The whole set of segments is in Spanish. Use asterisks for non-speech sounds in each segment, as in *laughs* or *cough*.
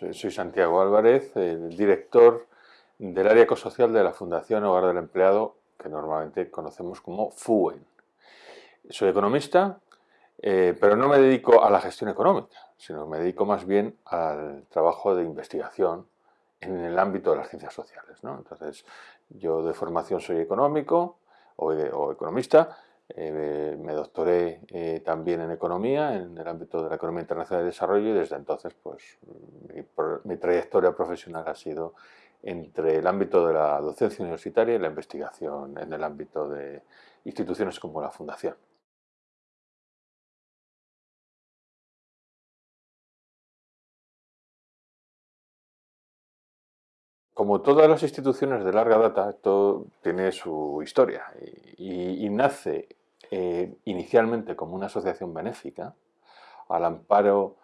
Soy Santiago Álvarez, el director del área ecosocial de la Fundación Hogar del Empleado, que normalmente conocemos como FUEN. Soy economista, eh, pero no me dedico a la gestión económica, sino me dedico más bien al trabajo de investigación en el ámbito de las ciencias sociales. Entonces, yo de formación soy económico o economista, eh, me doctoré eh, también en economía, en el ámbito de la economía internacional de desarrollo y desde entonces pues, mi, trayectoria profesional ha sido entre el ámbito de la docencia universitaria y la investigación en el ámbito de instituciones como la Fundación. Como todas las instituciones de larga data, esto tiene su historia y, nace eh, inicialmente como una asociación benéfica al amparo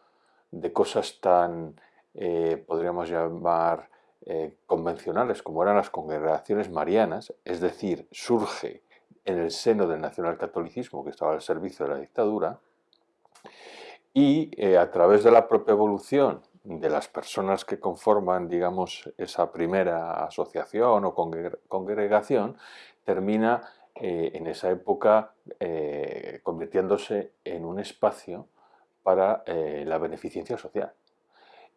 de cosas tan, eh, podríamos llamar, eh, convencionales como eran las congregaciones marianas, es decir, surge en el seno del nacionalcatolicismo que estaba al servicio de la dictadura y a través de la propia evolución de las personas que conforman, digamos, esa primera asociación o congregación, termina eh, en esa época eh, convirtiéndose en un espacio para eh, la beneficencia social.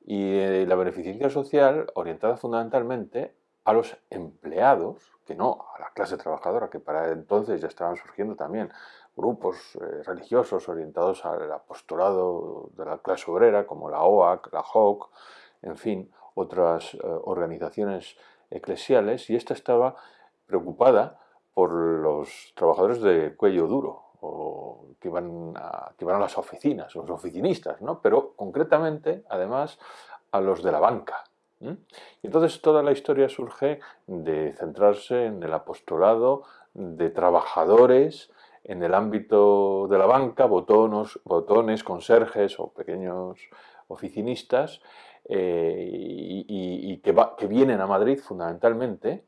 Y la beneficencia social orientada fundamentalmente a los empleados, que no a la clase trabajadora, que para entonces ya estaban surgiendo también grupos eh, religiosos orientados al apostolado de la clase obrera, como la OAC, la JOC, en fin, otras eh, organizaciones eclesiales, y esta estaba preocupada por los trabajadores de cuello duro, o que iban a, que iban a las oficinas, los oficinistas, ¿no? pero concretamente, además, a los de la banca. Y entonces toda la historia surge de centrarse en el apostolado de trabajadores en el ámbito de la banca, botones, botones conserjes o pequeños oficinistas, eh, y, que, vienen a Madrid fundamentalmente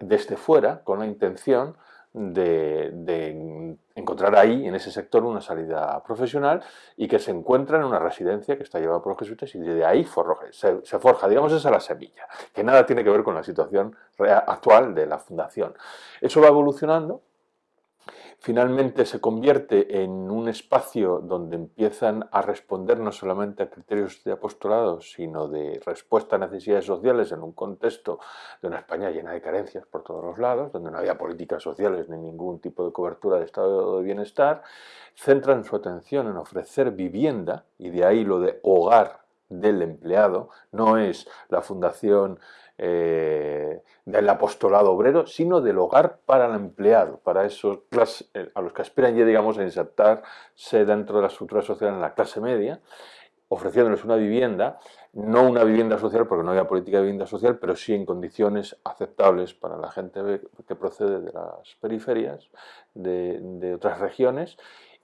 desde fuera con la intención de, encontrar ahí, en ese sector, una salida profesional y que se encuentran en una residencia que está llevada por los jesuitas y de ahí se, se, forja, digamos, esa la semilla, que nada tiene que ver con la situación actual de la fundación. Eso va evolucionando finalmente se convierte en un espacio donde empiezan a responder no solamente a criterios de apostolado, sino de respuesta a necesidades sociales en un contexto de una España llena de carencias por todos los lados, donde no había políticas sociales ni ningún tipo de cobertura de estado de bienestar, centran su atención en ofrecer vivienda, y de ahí lo de hogar del empleado, no es la fundación eh, del apostolado obrero, sino del hogar para el empleado, para esos eh, a los que aspiran ya, digamos, a insertarse dentro de la estructura social en la clase media, ofreciéndoles una vivienda, no una vivienda social porque no había política de vivienda social, pero sí en condiciones aceptables para la gente que procede de las periferias, de, otras regiones,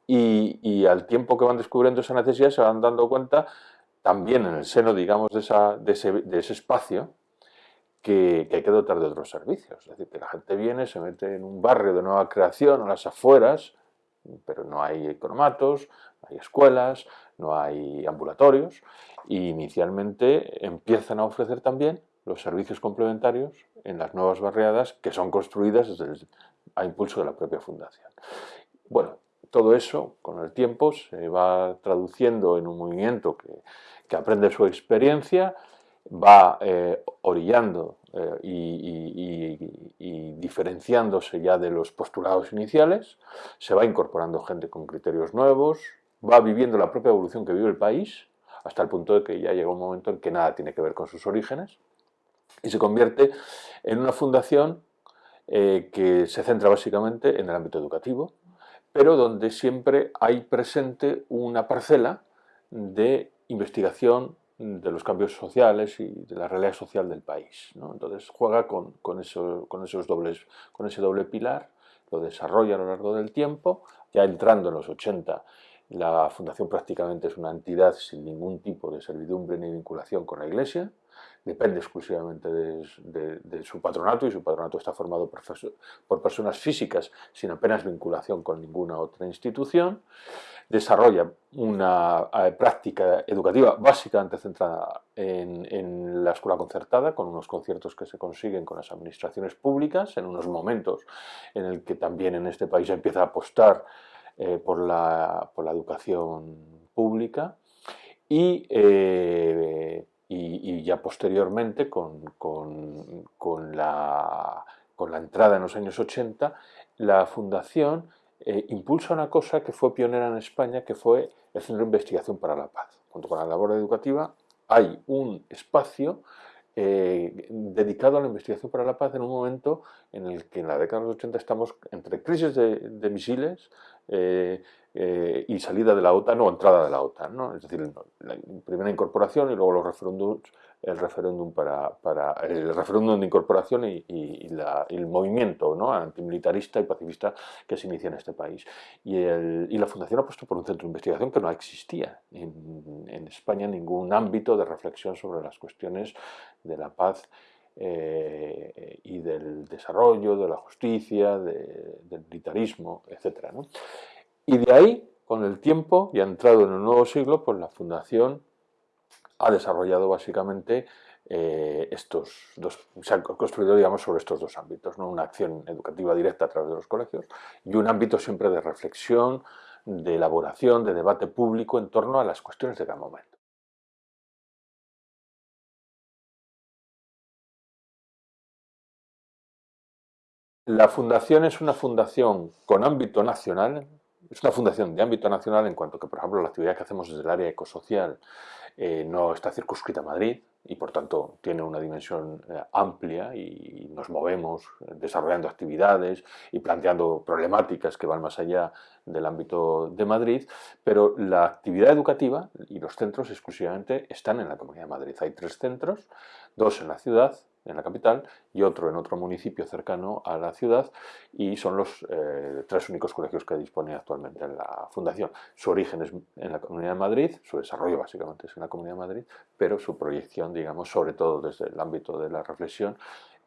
y, al tiempo que van descubriendo esa necesidad se van dando cuenta también en el seno, digamos, de, ese espacio, que, hay que dotar de otros servicios. Es decir, que la gente viene, se mete en un barrio de nueva creación, a las afueras, pero no hay economatos, no hay escuelas, no hay ambulatorios, y inicialmente empiezan a ofrecer también los servicios complementarios en las nuevas barriadas que son construidas a impulso de la propia fundación. Bueno, todo eso con el tiempo se va traduciendo en un movimiento que aprende su experiencia, va eh, orillando eh, y, diferenciándose ya de los postulados iniciales, se va incorporando gente con criterios nuevos, va viviendo la propia evolución que vive el país, hasta el punto de que ya llega un momento en que nada tiene que ver con sus orígenes, y se convierte en una fundación eh, que se centra básicamente en el ámbito educativo, pero donde siempre hay presente una parcela de investigación de los cambios sociales y de la realidad social del país. Entonces juega con, eso, con, esos dobles, con ese doble pilar, lo desarrolla a lo largo del tiempo, ya entrando en los 80 la fundación prácticamente es una entidad sin ningún tipo de servidumbre ni vinculación con la iglesia, depende exclusivamente de, su patronato y su patronato está formado por, personas físicas sin apenas vinculación con ninguna otra institución. Desarrolla una eh, práctica educativa básicamente centrada en, la escuela concertada, con unos conciertos que se consiguen con las administraciones públicas, en unos momentos en el que también en este país empieza a apostar eh, por, la, por, la, educación pública y, eh, y, ya posteriormente con, con, con, la, con, la, entrada en los años 80 la Fundación eh, impulsa una cosa que fue pionera en España que fue el Centro de Investigación para la Paz. Junto con la labor educativa hay un espacio eh, dedicado a la investigación para la paz en un momento en el que en la década de los 80 estamos entre crisis de, misiles eh, eh, y salida de la OTAN o entrada de la OTAN, ¿no? es decir, la primera incorporación y luego los referéndums el referéndum para, para, el referéndum de incorporación y, el movimiento ¿no? antimilitarista y pacifista que se inicia en este país. Y, y, la Fundación ha puesto por un centro de investigación que no existía en, en España ningún ámbito de reflexión sobre las cuestiones de la paz eh, y del desarrollo, de la justicia, del militarismo, etc. ¿no? Y de ahí, con el tiempo, y ha entrado en el nuevo siglo, pues la Fundación ha desarrollado básicamente eh, estos dos, se ha construido digamos sobre estos dos ámbitos, una acción educativa directa a través de los colegios y un ámbito siempre de reflexión, de elaboración, de debate público en torno a las cuestiones de cada momento. La fundación es una fundación con ámbito nacional, es una fundación de ámbito nacional en cuanto que, por ejemplo, la actividad que hacemos desde el área ecosocial eh, no está circunscrita a Madrid y, por tanto, tiene una dimensión eh, amplia y, nos movemos desarrollando actividades y planteando problemáticas que van más allá del ámbito de Madrid, pero la actividad educativa y los centros exclusivamente están en la Comunidad de Madrid. Hay tres centros, dos en la ciudad en la capital y otro en otro municipio cercano a la ciudad y son los eh, tres únicos colegios que dispone actualmente en la Fundación. Su origen es en la Comunidad de Madrid, su desarrollo básicamente es en la Comunidad de Madrid, pero su proyección, digamos, sobre todo desde el ámbito de la reflexión,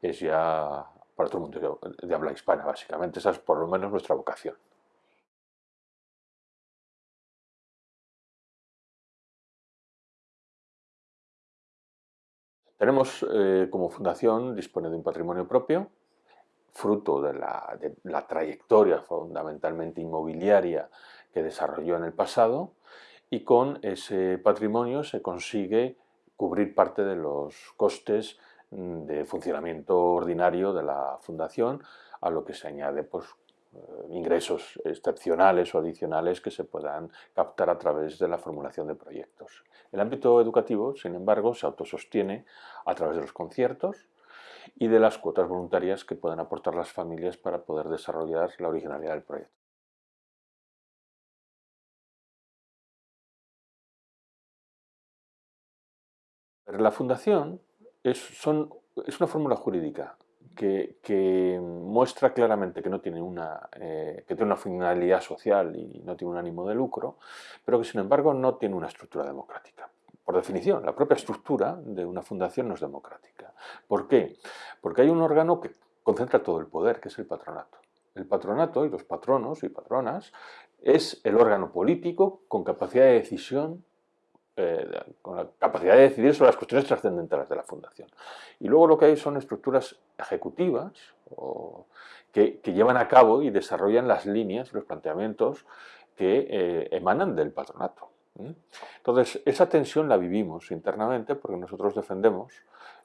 es ya para todo el mundo de habla hispana, básicamente. Esa es por lo menos nuestra vocación. Tenemos eh, como fundación, dispone de un patrimonio propio, fruto de la, trayectoria fundamentalmente inmobiliaria que desarrolló en el pasado y con ese patrimonio se consigue cubrir parte de los costes mm, de funcionamiento ordinario de la fundación, a lo que se añade pues, ingresos excepcionales o adicionales que se puedan captar a través de la formulación de proyectos. El ámbito educativo, sin embargo, se autosostiene a través de los conciertos y de las cuotas voluntarias que puedan aportar las familias para poder desarrollar la originalidad del proyecto. La fundación es, es una fórmula jurídica que, muestra claramente que no tiene una, eh, que tiene una finalidad social y no tiene un ánimo de lucro, pero que sin embargo no tiene una estructura democrática. Por definición, la propia estructura de una fundación no es democrática. ¿Por qué? Porque hay un órgano que concentra todo el poder, que es el patronato. El patronato y los patronos y patronas es el órgano político con capacidad de decisión eh, con la capacidad de decidir sobre las cuestiones trascendentales de la fundación. Y luego lo que hay son estructuras ejecutivas que, llevan a cabo y desarrollan las líneas, los planteamientos que eh, emanan del patronato. Entonces, esa tensión la vivimos internamente porque nosotros defendemos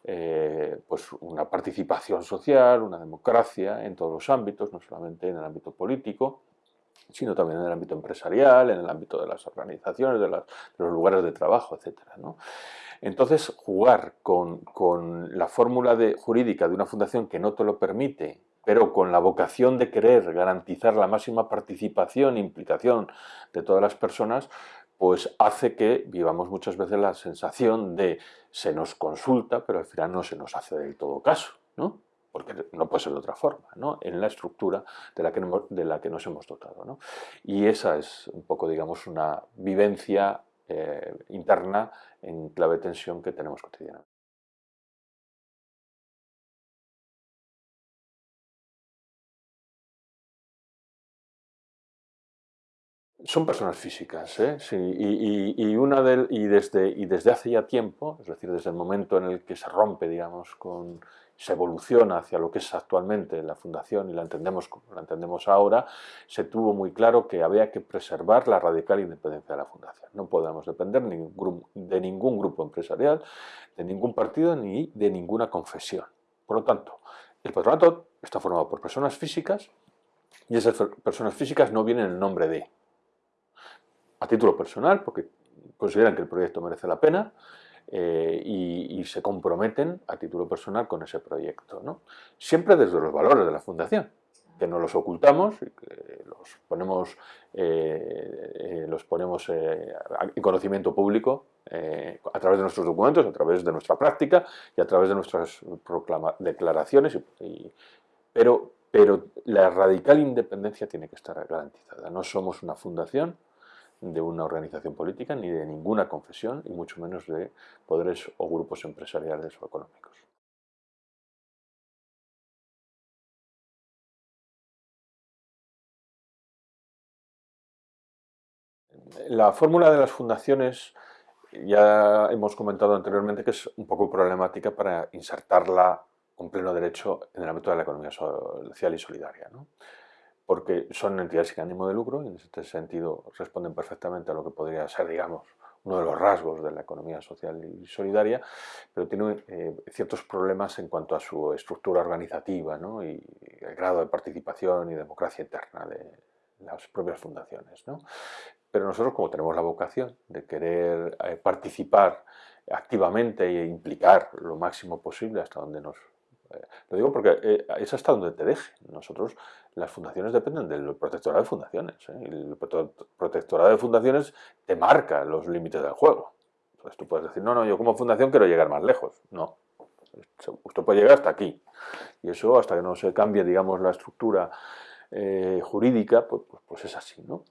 eh, pues una participación social, una democracia en todos los ámbitos, no solamente en el ámbito político, sino también en el ámbito empresarial, en el ámbito de las organizaciones, de, los lugares de trabajo, etc. Entonces, jugar con, la fórmula jurídica de una fundación que no te lo permite, pero con la vocación de querer garantizar la máxima participación e implicación de todas las personas, pues hace que vivamos muchas veces la sensación de se nos consulta, pero al final no se nos hace del todo caso. Porque no puede ser de otra forma, ¿no? en la estructura de la que, de la que nos hemos dotado. ¿no? Y esa es un poco, digamos, una vivencia eh, interna en clave tensión que tenemos cotidianamente. Son personas físicas, ¿eh? sí, y, una y, desde, y desde hace ya tiempo, es decir, desde el momento en el que se rompe, digamos, con, se evoluciona hacia lo que es actualmente la fundación y la entendemos como la entendemos ahora, se tuvo muy claro que había que preservar la radical independencia de la fundación. No podemos depender de ningún grupo empresarial, de ningún partido ni de ninguna confesión. Por lo tanto, el patronato está formado por personas físicas y esas personas físicas no vienen en nombre de a título personal, porque consideran que el proyecto merece la pena eh, y, se comprometen a título personal con ese proyecto. ¿no? Siempre desde los valores de la Fundación, que no los ocultamos y que los ponemos, eh, eh, los ponemos en conocimiento público a través de nuestros documentos, a través de nuestra práctica y a través de nuestras declaraciones. pero, pero la radical independencia tiene que estar garantizada. No somos una fundación, de una organización política ni de ninguna confesión y mucho menos de poderes o grupos empresariales o económicos. La fórmula de las fundaciones ya hemos comentado anteriormente que es un poco problemática para insertarla con pleno derecho en el ámbito de la economía social y solidaria. ¿no? Porque son entidades sin ánimo de lucro y en este sentido responden perfectamente a lo que podría ser, digamos, uno de los rasgos de la economía social y solidaria, pero tiene eh, ciertos problemas en cuanto a su estructura organizativa ¿no? y el grado de participación y democracia interna de las propias fundaciones. ¿no? Pero nosotros, como tenemos la vocación de querer eh, participar activamente e implicar lo máximo posible hasta donde nos lo digo porque eh, es hasta donde te deje. Nosotros, las fundaciones dependen del protectorado de fundaciones. ¿eh? el protectorado de fundaciones te marca los límites del juego. Entonces tú puedes decir, no, no, yo como fundación quiero llegar más lejos. No, usted puede llegar hasta aquí. Y eso, hasta que no se cambie, digamos, la estructura eh, jurídica, pues, pues, pues, es así, ¿no?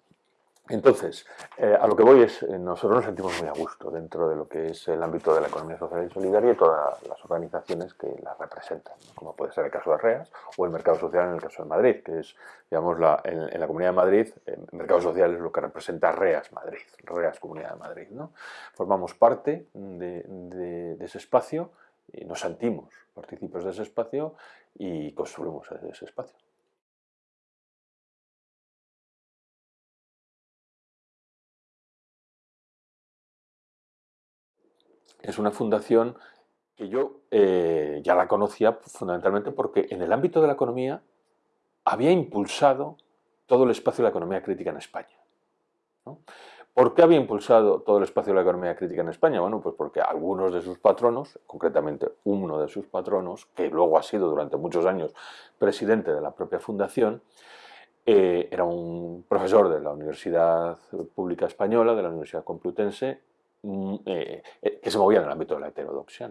Entonces, eh, a lo que voy es, eh, nosotros nos sentimos muy a gusto dentro de lo que es el ámbito de la economía social y solidaria y todas las organizaciones que la representan, como puede ser el caso de REAS o el mercado social en el caso de Madrid, que es, digamos, la, en, la Comunidad de Madrid, el mercado social es lo que representa REAS Madrid, REAS Comunidad de Madrid. ¿no? Formamos parte de, ese espacio y nos sentimos partícipes de ese espacio y construimos ese espacio. Es una fundación que yo eh, ya la conocía fundamentalmente porque en el ámbito de la economía había impulsado todo el espacio de la economía crítica en España. ¿Por qué había impulsado todo el espacio de la economía crítica en España? Bueno, pues porque algunos de sus patronos, concretamente uno de sus patronos, que luego ha sido durante muchos años presidente de la propia fundación, eh, era un profesor de la Universidad Pública Española, de la Universidad Complutense, eh, eh, que se movían en el ámbito de la heterodoxia.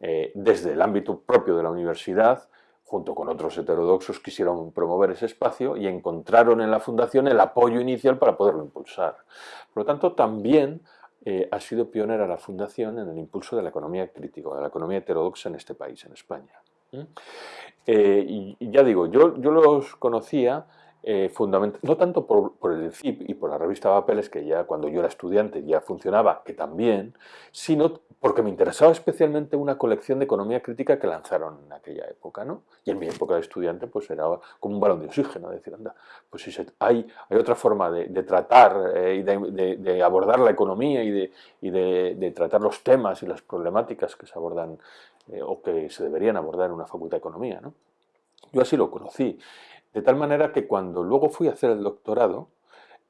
Eh, desde el ámbito propio de la universidad, junto con otros heterodoxos, quisieron promover ese espacio y encontraron en la fundación el apoyo inicial para poderlo impulsar. Por lo tanto, también ha sido pionera la fundación en el impulso de la economía crítica, de la economía heterodoxa en este país, en España. y, ya digo, yo, yo los conocía eh, no tanto por, el CIP y por la revista Papeles, que ya cuando yo era estudiante ya funcionaba, que también, sino porque me interesaba especialmente una colección de economía crítica que lanzaron en aquella época, ¿no? Y en mi época de estudiante pues era como un balón de oxígeno, decir, anda, pues hay, hay otra forma de, tratar eh, y de, abordar la economía y, de, y de, tratar los temas y las problemáticas que se abordan eh, o que se deberían abordar en una facultad de economía, ¿no? Yo así lo conocí. De tal manera que cuando luego fui a hacer el doctorado,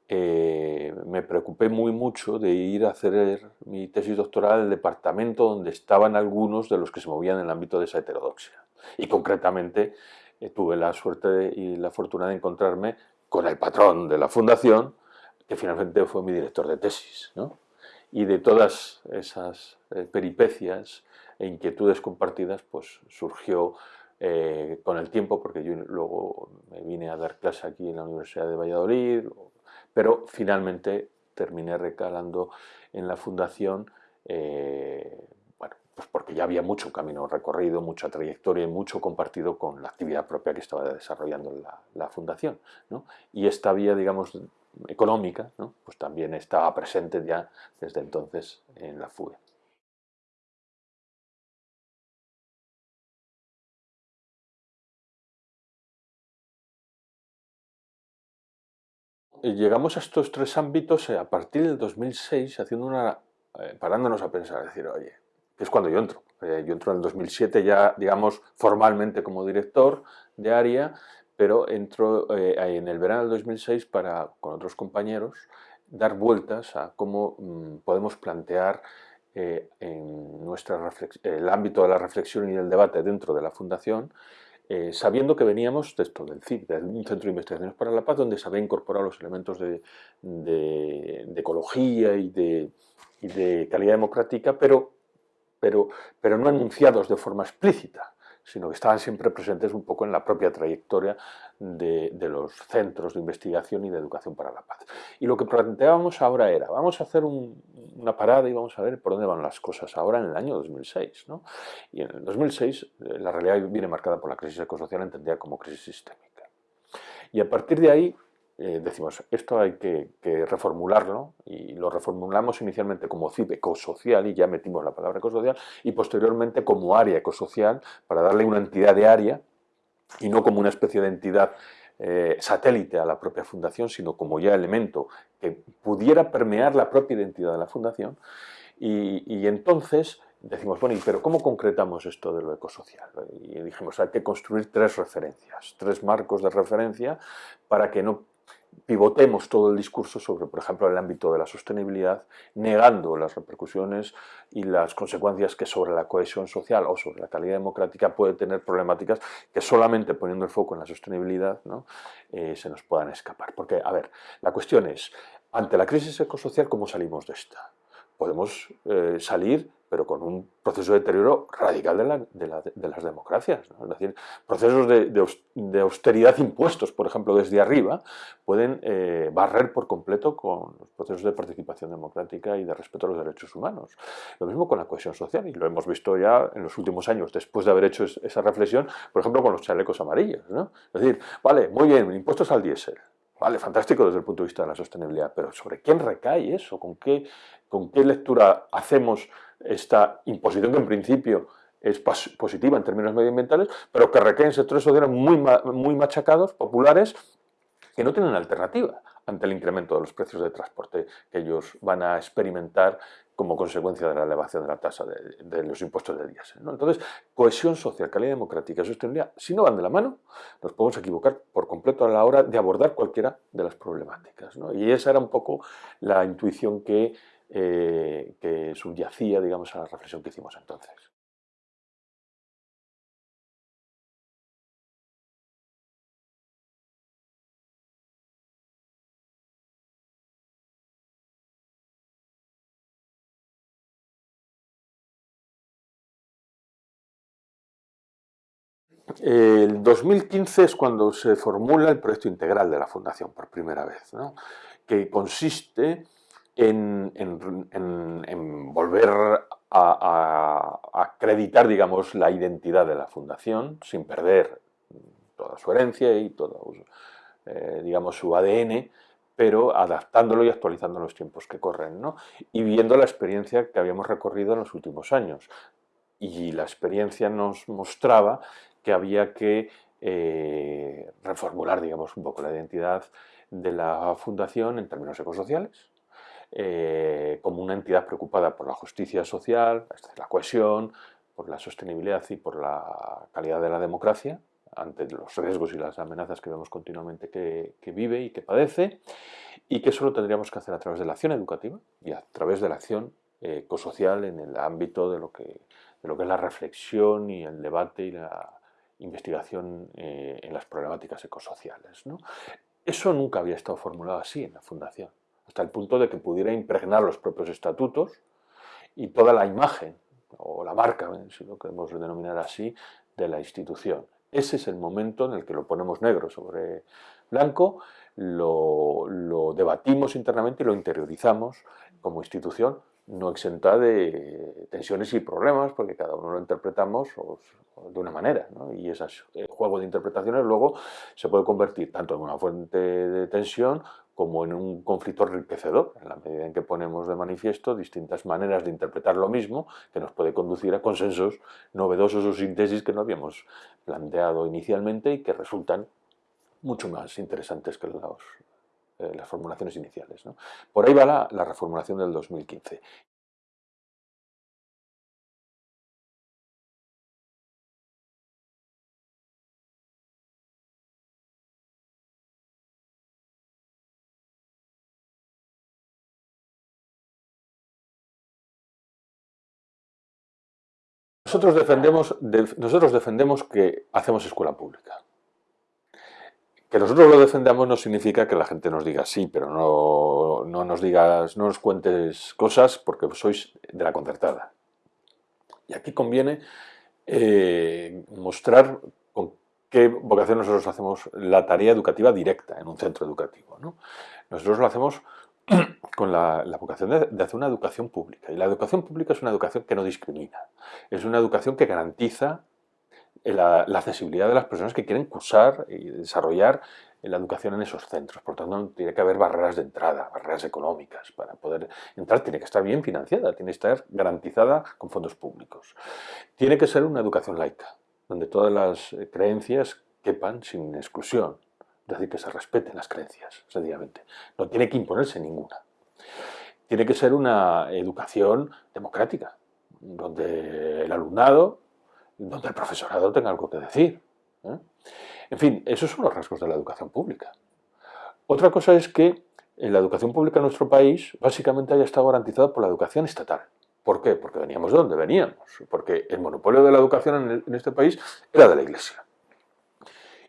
eh, me preocupé muy mucho de ir a hacer mi tesis doctoral al departamento donde estaban algunos de los que se movían en el ámbito de esa heterodoxia. Y concretamente eh, tuve la suerte y la fortuna de encontrarme con el patrón de la fundación, que finalmente fue mi director de tesis. Y de todas esas eh, peripecias e inquietudes compartidas, pues surgió eh, con el tiempo, porque yo luego me vine a dar clase aquí en la Universidad de Valladolid, pero finalmente terminé recalando en la fundación, eh, bueno, pues porque ya había mucho camino recorrido, mucha trayectoria y mucho compartido con la actividad propia que estaba desarrollando la, la fundación. ¿no? Y esta vía, digamos, económica, pues también estaba presente ya desde entonces en la FUE. Llegamos a estos tres ámbitos eh, a partir del 2006, haciendo una, eh, parándonos a pensar, decir, oye, que es cuando yo entro. Eh, yo entro en el 2007 ya, digamos, formalmente como director de área, pero entro en el verano del 2006 para, con otros compañeros, dar vueltas a cómo mm, podemos plantear en nuestra el ámbito de la reflexión y del debate dentro de la Fundación eh, sabiendo que veníamos de esto, del de un centro de investigaciones para la paz, donde se había incorporado los elementos de, ecología y de, calidad democrática, pero, pero, pero no anunciados de forma explícita sino que estaban siempre presentes un poco en la propia trayectoria de, los centros de investigación y de educación para la paz. Y lo que planteábamos ahora era, vamos a hacer una parada y vamos a ver por dónde van las cosas ahora en el año 2006. Y en el 2006 eh, la realidad viene marcada por la crisis ecosocial entendida como crisis sistémica. Y a partir de ahí eh, decimos, esto hay que, reformularlo y lo reformulamos inicialmente como CIP ecosocial y ya metimos la palabra ecosocial y posteriormente como área ecosocial para darle una entidad de área y no como una especie de entidad eh, satélite a la propia fundación, sino como ya elemento que pudiera permear la propia identidad de la fundación y, entonces decimos, bueno, pero cómo concretamos esto de lo ecosocial? Y dijimos, hay que construir tres referencias, tres marcos de referencia para que no pivotemos todo el discurso sobre, por ejemplo, el ámbito de la sostenibilidad, negando las repercusiones y las consecuencias que sobre la cohesión social o sobre la calidad democrática puede tener problemáticas que solamente poniendo el foco en la sostenibilidad ¿no? Eh, se nos puedan escapar. Porque, a ver, la cuestión es, ante la crisis ecosocial, ¿cómo salimos de esta? Podemos eh, salir pero con un proceso de deterioro radical de, las democracias. Es decir, procesos de, austeridad impuestos, por ejemplo, desde arriba, pueden eh, barrer por completo con los procesos de participación democrática y de respeto a los derechos humanos. Lo mismo con la cohesión social, y lo hemos visto ya en los últimos años, después de haber hecho esa reflexión, por ejemplo, con los chalecos amarillos. Es decir, vale, muy bien, impuestos al diésel, Vale, fantástico desde el punto de vista de la sostenibilidad, pero ¿sobre quién recae eso? ¿Con qué, con qué lectura hacemos esta imposición que en principio es positiva en términos medioambientales, pero que recae en sectores sociales muy, muy machacados, populares, que no tienen alternativa ante el incremento de los precios de transporte que ellos van a experimentar como consecuencia de la elevación de la tasa de, los impuestos de diésel. Entonces, cohesión social, calidad democrática y sostenibilidad, si no van de la mano, nos podemos equivocar por completo a la hora de abordar cualquiera de las problemáticas. Y esa era un poco la intuición que, eh, que subyacía digamos, a la reflexión que hicimos entonces. El 2015 es cuando se formula el proyecto integral de la Fundación por primera vez, que consiste en, volver a, acreditar digamos, la identidad de la Fundación sin perder toda su herencia y todo eh, digamos, su ADN, pero adaptándolo y actualizando los tiempos que corren, y viendo la experiencia que habíamos recorrido en los últimos años. Y la experiencia nos mostraba que había que eh, reformular, digamos, un poco la identidad de la fundación en términos ecosociales, eh, como una entidad preocupada por la justicia social, la cohesión, por la sostenibilidad y por la calidad de la democracia, ante los riesgos y las amenazas que vemos continuamente que, vive y que padece, y que eso lo tendríamos que hacer a través de la acción educativa y a través de la acción ecosocial en el ámbito de lo, que, de lo que es la reflexión y el debate y la investigación eh, en las problemáticas ecosociales. Eso nunca había estado formulado así en la Fundación, hasta el punto de que pudiera impregnar los propios estatutos y toda la imagen, o la marca, si lo queremos denominar así, de la institución. Ese es el momento en el que lo ponemos negro sobre blanco, lo debatimos internamente y lo interiorizamos como institución no exenta de tensiones y problemas, porque cada uno lo interpretamos de una manera, y ese juego de interpretaciones luego se puede convertir tanto en una fuente de tensión como en un conflicto enriquecedor, en la medida en que ponemos de manifiesto distintas maneras de interpretar lo mismo que nos puede conducir a consensos novedosos o síntesis que no habíamos planteado inicialmente y que resultan mucho más interesantes que eh, las formulaciones iniciales. Por ahí va la, la reformulación del 2015. Nosotros defendemos, nosotros defendemos que hacemos escuela pública. Que nosotros lo defendamos no significa que la gente nos diga sí, pero no, no nos digas, no nos cuentes cosas porque sois de la concertada. Y aquí conviene eh, mostrar con qué vocación nosotros hacemos la tarea educativa directa en un centro educativo. Nosotros lo hacemos *clears throat* con la, vocación de, hacer una educación pública. Y la educación pública es una educación que no discrimina. Es una educación que garantiza la, accesibilidad de las personas que quieren cursar y desarrollar la educación en esos centros. Por tanto, tiene que haber barreras de entrada, barreras económicas. Para poder entrar tiene que estar bien financiada, tiene que estar garantizada con fondos públicos. Tiene que ser una educación laica, donde todas las creencias quepan sin exclusión es decir, que se respeten las creencias, sencillamente. No tiene que imponerse ninguna. Tiene que ser una educación democrática, donde el alumnado, donde el profesorado tenga algo que decir. ¿eh? En fin, esos son los rasgos de la educación pública. Otra cosa es que la educación pública en nuestro país básicamente haya estado garantizada por la educación estatal. ¿Por qué? Porque veníamos de donde veníamos. Porque el monopolio de la educación en este país era de la Iglesia.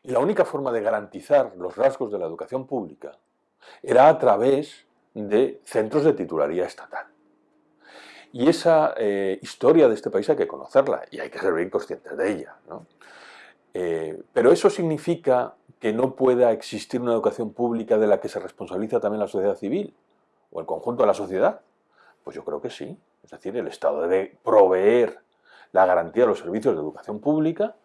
Y la única forma de garantizar los rasgos de la educación pública era a través de centros de titularía estatal. Y esa eh, historia de este país hay que conocerla y hay que ser bien conscientes de ella. Eh, pero eso significa que no pueda existir una educación pública de la que se responsabiliza también la sociedad civil o el conjunto de la sociedad. Pues yo creo que sí. Es decir, el Estado debe proveer la garantía de los servicios de educación pública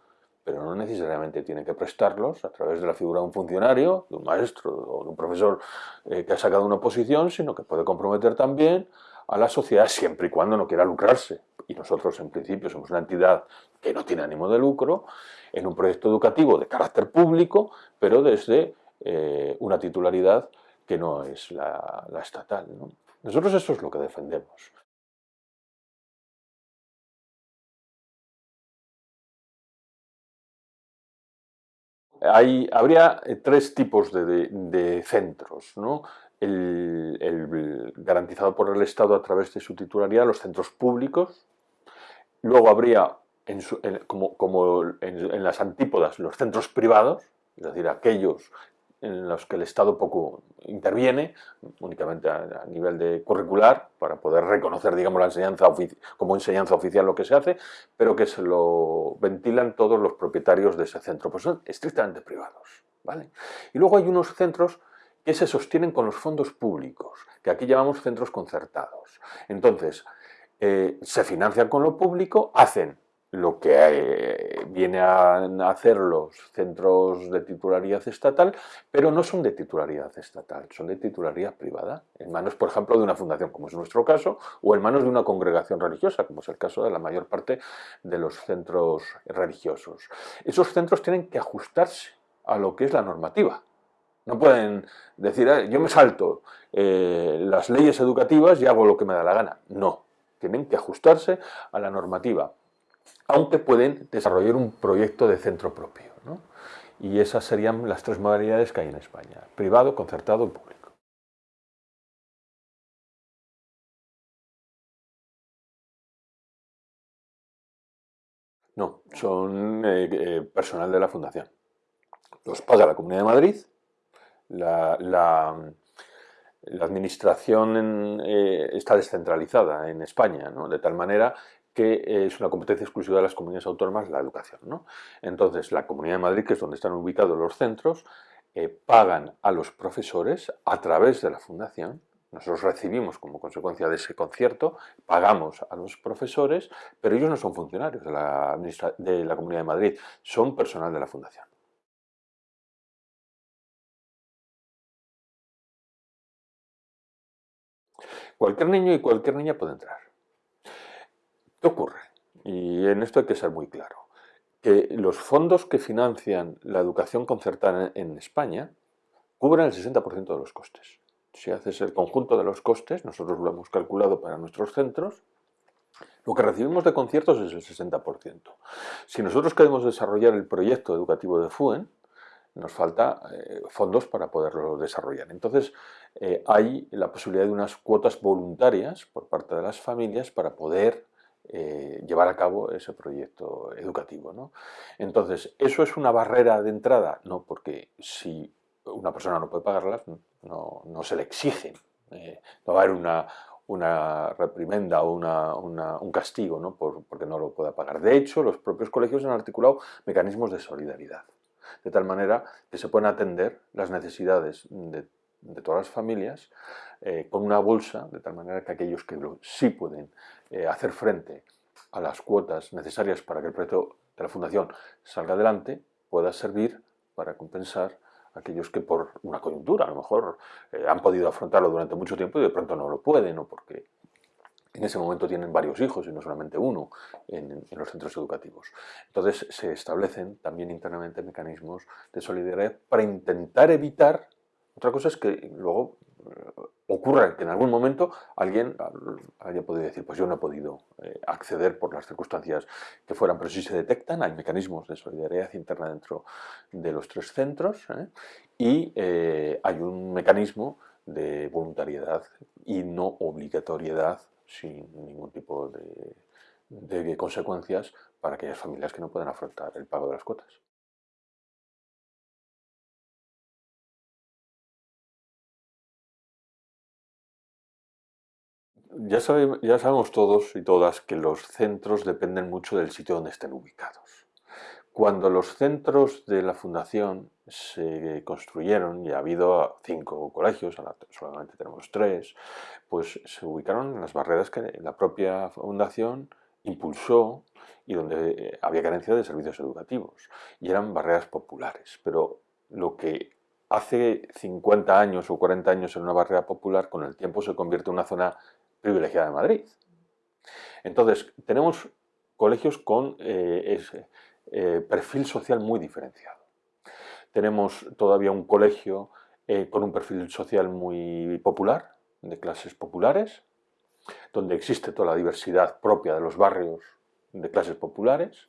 pero no necesariamente tiene que prestarlos a través de la figura de un funcionario, de un maestro o de un profesor eh, que ha sacado una posición, sino que puede comprometer también a la sociedad siempre y cuando no quiera lucrarse. Y nosotros, en principio, somos una entidad que no tiene ánimo de lucro, en un proyecto educativo de carácter público, pero desde eh, una titularidad que no es la, estatal. Nosotros eso es lo que defendemos. habría eh, tres tipos de, centros. El, garantizado por el Estado a través de su titularidad, los centros públicos. Luego habría, como, en las antípodas, los centros privados, es decir, aquellos en los que el Estado poco interviene, únicamente a, nivel de curricular, para poder reconocer, digamos, la enseñanza como enseñanza oficial lo que se hace, pero que se lo ventilan todos los propietarios de ese centro, pues son estrictamente privados. ¿vale? Y luego hay unos centros que se sostienen con los fondos públicos, que aquí llamamos centros concertados. Entonces, eh, se financian con lo público, hacen lo que eh, viene a hacer los centros de titularidad estatal, pero no son de titularidad estatal, son de titularidad privada, en manos, por ejemplo, de una fundación, como es nuestro caso, o en manos de una congregación religiosa, como es el caso de la mayor parte de los centros religiosos. Esos centros tienen que ajustarse a lo que es la normativa. No pueden decir, ah, yo me salto eh, las leyes educativas y hago lo que me da la gana. No, tienen que ajustarse a la normativa aunque pueden desarrollar un proyecto de centro propio. Y esas serían las tres modalidades que hay en España, privado, concertado y público. No, son eh, eh, personal de la Fundación. Los paga la Comunidad de Madrid, la, administración eh, está descentralizada en España, de tal manera que es una competencia exclusiva de las comunidades autónomas la educación. Entonces, la Comunidad de Madrid, que es donde están ubicados los centros, eh, pagan a los profesores a través de la fundación, nosotros recibimos como consecuencia de ese concierto, pagamos a los profesores, pero ellos no son funcionarios de la Comunidad de Madrid, son personal de la fundación. Cualquier niño y cualquier niña puede entrar. ¿Qué ocurre? Y en esto hay que ser muy claro. Que los fondos que financian la educación concertada en España cubren el 60% de los costes. Si haces el conjunto de los costes, nosotros lo hemos calculado para nuestros centros, lo que recibimos de conciertos es el 60%. Si nosotros queremos desarrollar el proyecto educativo de FUEN, nos falta eh, fondos para poderlo desarrollar. Entonces, eh, hay la posibilidad de unas cuotas voluntarias por parte de las familias para poder eh, llevar a cabo ese proyecto educativo. Entonces, ¿eso es una barrera de entrada? No, porque si una persona no puede pagarlas, no, se le exigen. no va a haber una, una reprimenda o un castigo ¿no? porque no lo pueda pagar. De hecho, los propios colegios han articulado mecanismos de solidaridad, de tal manera que se pueden atender las necesidades de, todas las familias eh, con una bolsa, de tal manera que aquellos que sí pueden eh, hacer frente a las cuotas necesarias para que el proyecto de la Fundación salga adelante, pueda servir para compensar aquellos que por una coyuntura a lo mejor eh, han podido afrontarlo durante mucho tiempo y de pronto no lo pueden o porque en ese momento tienen varios hijos y no solamente uno en, los centros educativos. Entonces se establecen también internamente mecanismos de solidaridad para intentar evitar, otra cosa es que luego eh, ocurra que en algún momento alguien haya podido decir, pues yo no he podido eh, acceder por las circunstancias que fueran, pero si se detectan, hay mecanismos de solidaridad interna dentro de los tres centros ¿eh? y hay un mecanismo de voluntariedad y no obligatoriedad sin ningún tipo de, consecuencias para aquellas familias que no pueden afrontar el pago de las cuotas. Ya, sabemos todos y todas que los centros dependen mucho del sitio donde estén ubicados. Cuando los centros de la fundación se construyeron, y ha habido cinco colegios, solamente tenemos tres, pues se ubicaron en las barreras que la propia fundación impulsó y donde eh, había carencia de servicios educativos. Y eran barreras populares. Pero lo que hace 50 años o 40 años en una barrera popular, con el tiempo se convierte en una zona privilegiada de Madrid. Entonces, tenemos colegios con eh, eh, perfil social muy diferenciado. Tenemos todavía un colegio eh, con un perfil social muy popular, de clases populares, donde existe toda la diversidad propia de los barrios de clases populares.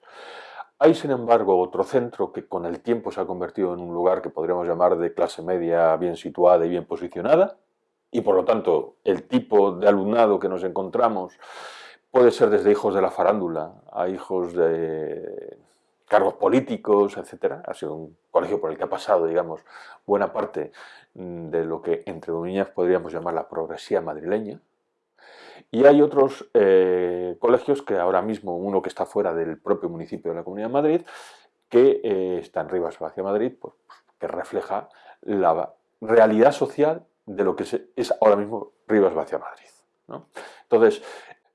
Hay, sin embargo, otro centro que con el tiempo se ha convertido en un lugar que podríamos llamar de clase media bien situada y bien posicionada, y por lo tanto el tipo de alumnado que nos encontramos puede ser desde hijos de la farándula a hijos de cargos políticos, etc. Ha sido un colegio por el que ha pasado, digamos, buena parte de lo que entre comillas podríamos llamar la progresía madrileña. Y hay otros eh, colegios que ahora mismo, uno que está fuera del propio municipio de la Comunidad de Madrid, que eh, está en Rivas hacia Madrid, pues, que refleja la realidad social de lo que es ahora mismo Rivas hacia Madrid. Entonces,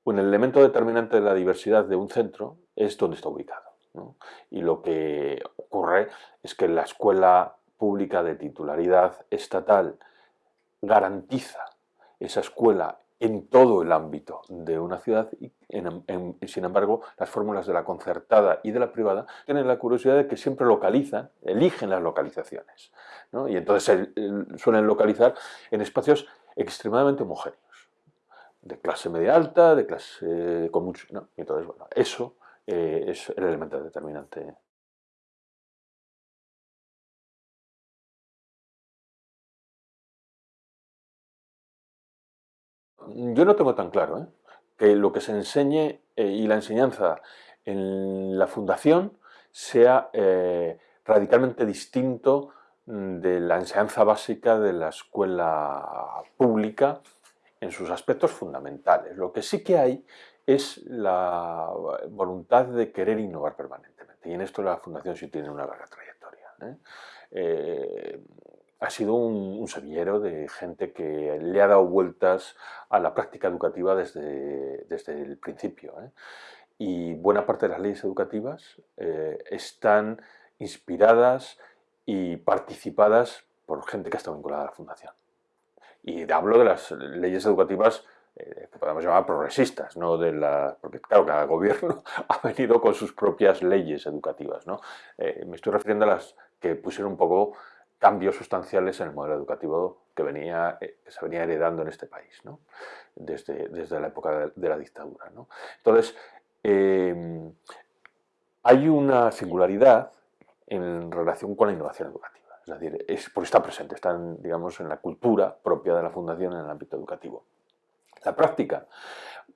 un elemento determinante de la diversidad de un centro es dónde está ubicado. Y lo que ocurre es que la escuela pública de titularidad estatal garantiza esa escuela en todo el ámbito de una ciudad y sin embargo las fórmulas de la concertada y de la privada tienen la curiosidad de que siempre localizan, eligen las localizaciones y entonces suelen localizar en espacios extremadamente homogéneos de clase media alta, de clase con mucho... Y entonces, bueno, eso eh, es el elemento determinante Yo no tengo tan claro ¿eh? que lo que se enseñe eh, y la enseñanza en la fundación sea radicalmente distinto mm, de la enseñanza básica de la escuela pública en sus aspectos fundamentales. Lo que sí que hay es la voluntad de querer innovar permanentemente y en esto la fundación sí tiene una larga trayectoria ha sido un, semillero de gente que le ha dado vueltas a la práctica educativa desde, desde el principio. ¿eh? Y buena parte de las leyes educativas eh, están inspiradas y participadas por gente que ha estado vinculada a la Fundación. Y hablo de las leyes educativas eh, que podemos llamar progresistas, ¿no? de la, porque claro, cada gobierno *laughs* ha venido con sus propias leyes educativas. ¿no? Eh, me estoy refiriendo a las que pusieron un poco cambios sustanciales en el modelo educativo que, venía, que se venía heredando en este país, ¿no? desde, desde la época de, la dictadura. ¿no? Entonces, hay una singularidad en relación con la innovación educativa. Es decir, es porque está presente, está en, digamos, en la cultura propia de la Fundación en el ámbito educativo. La práctica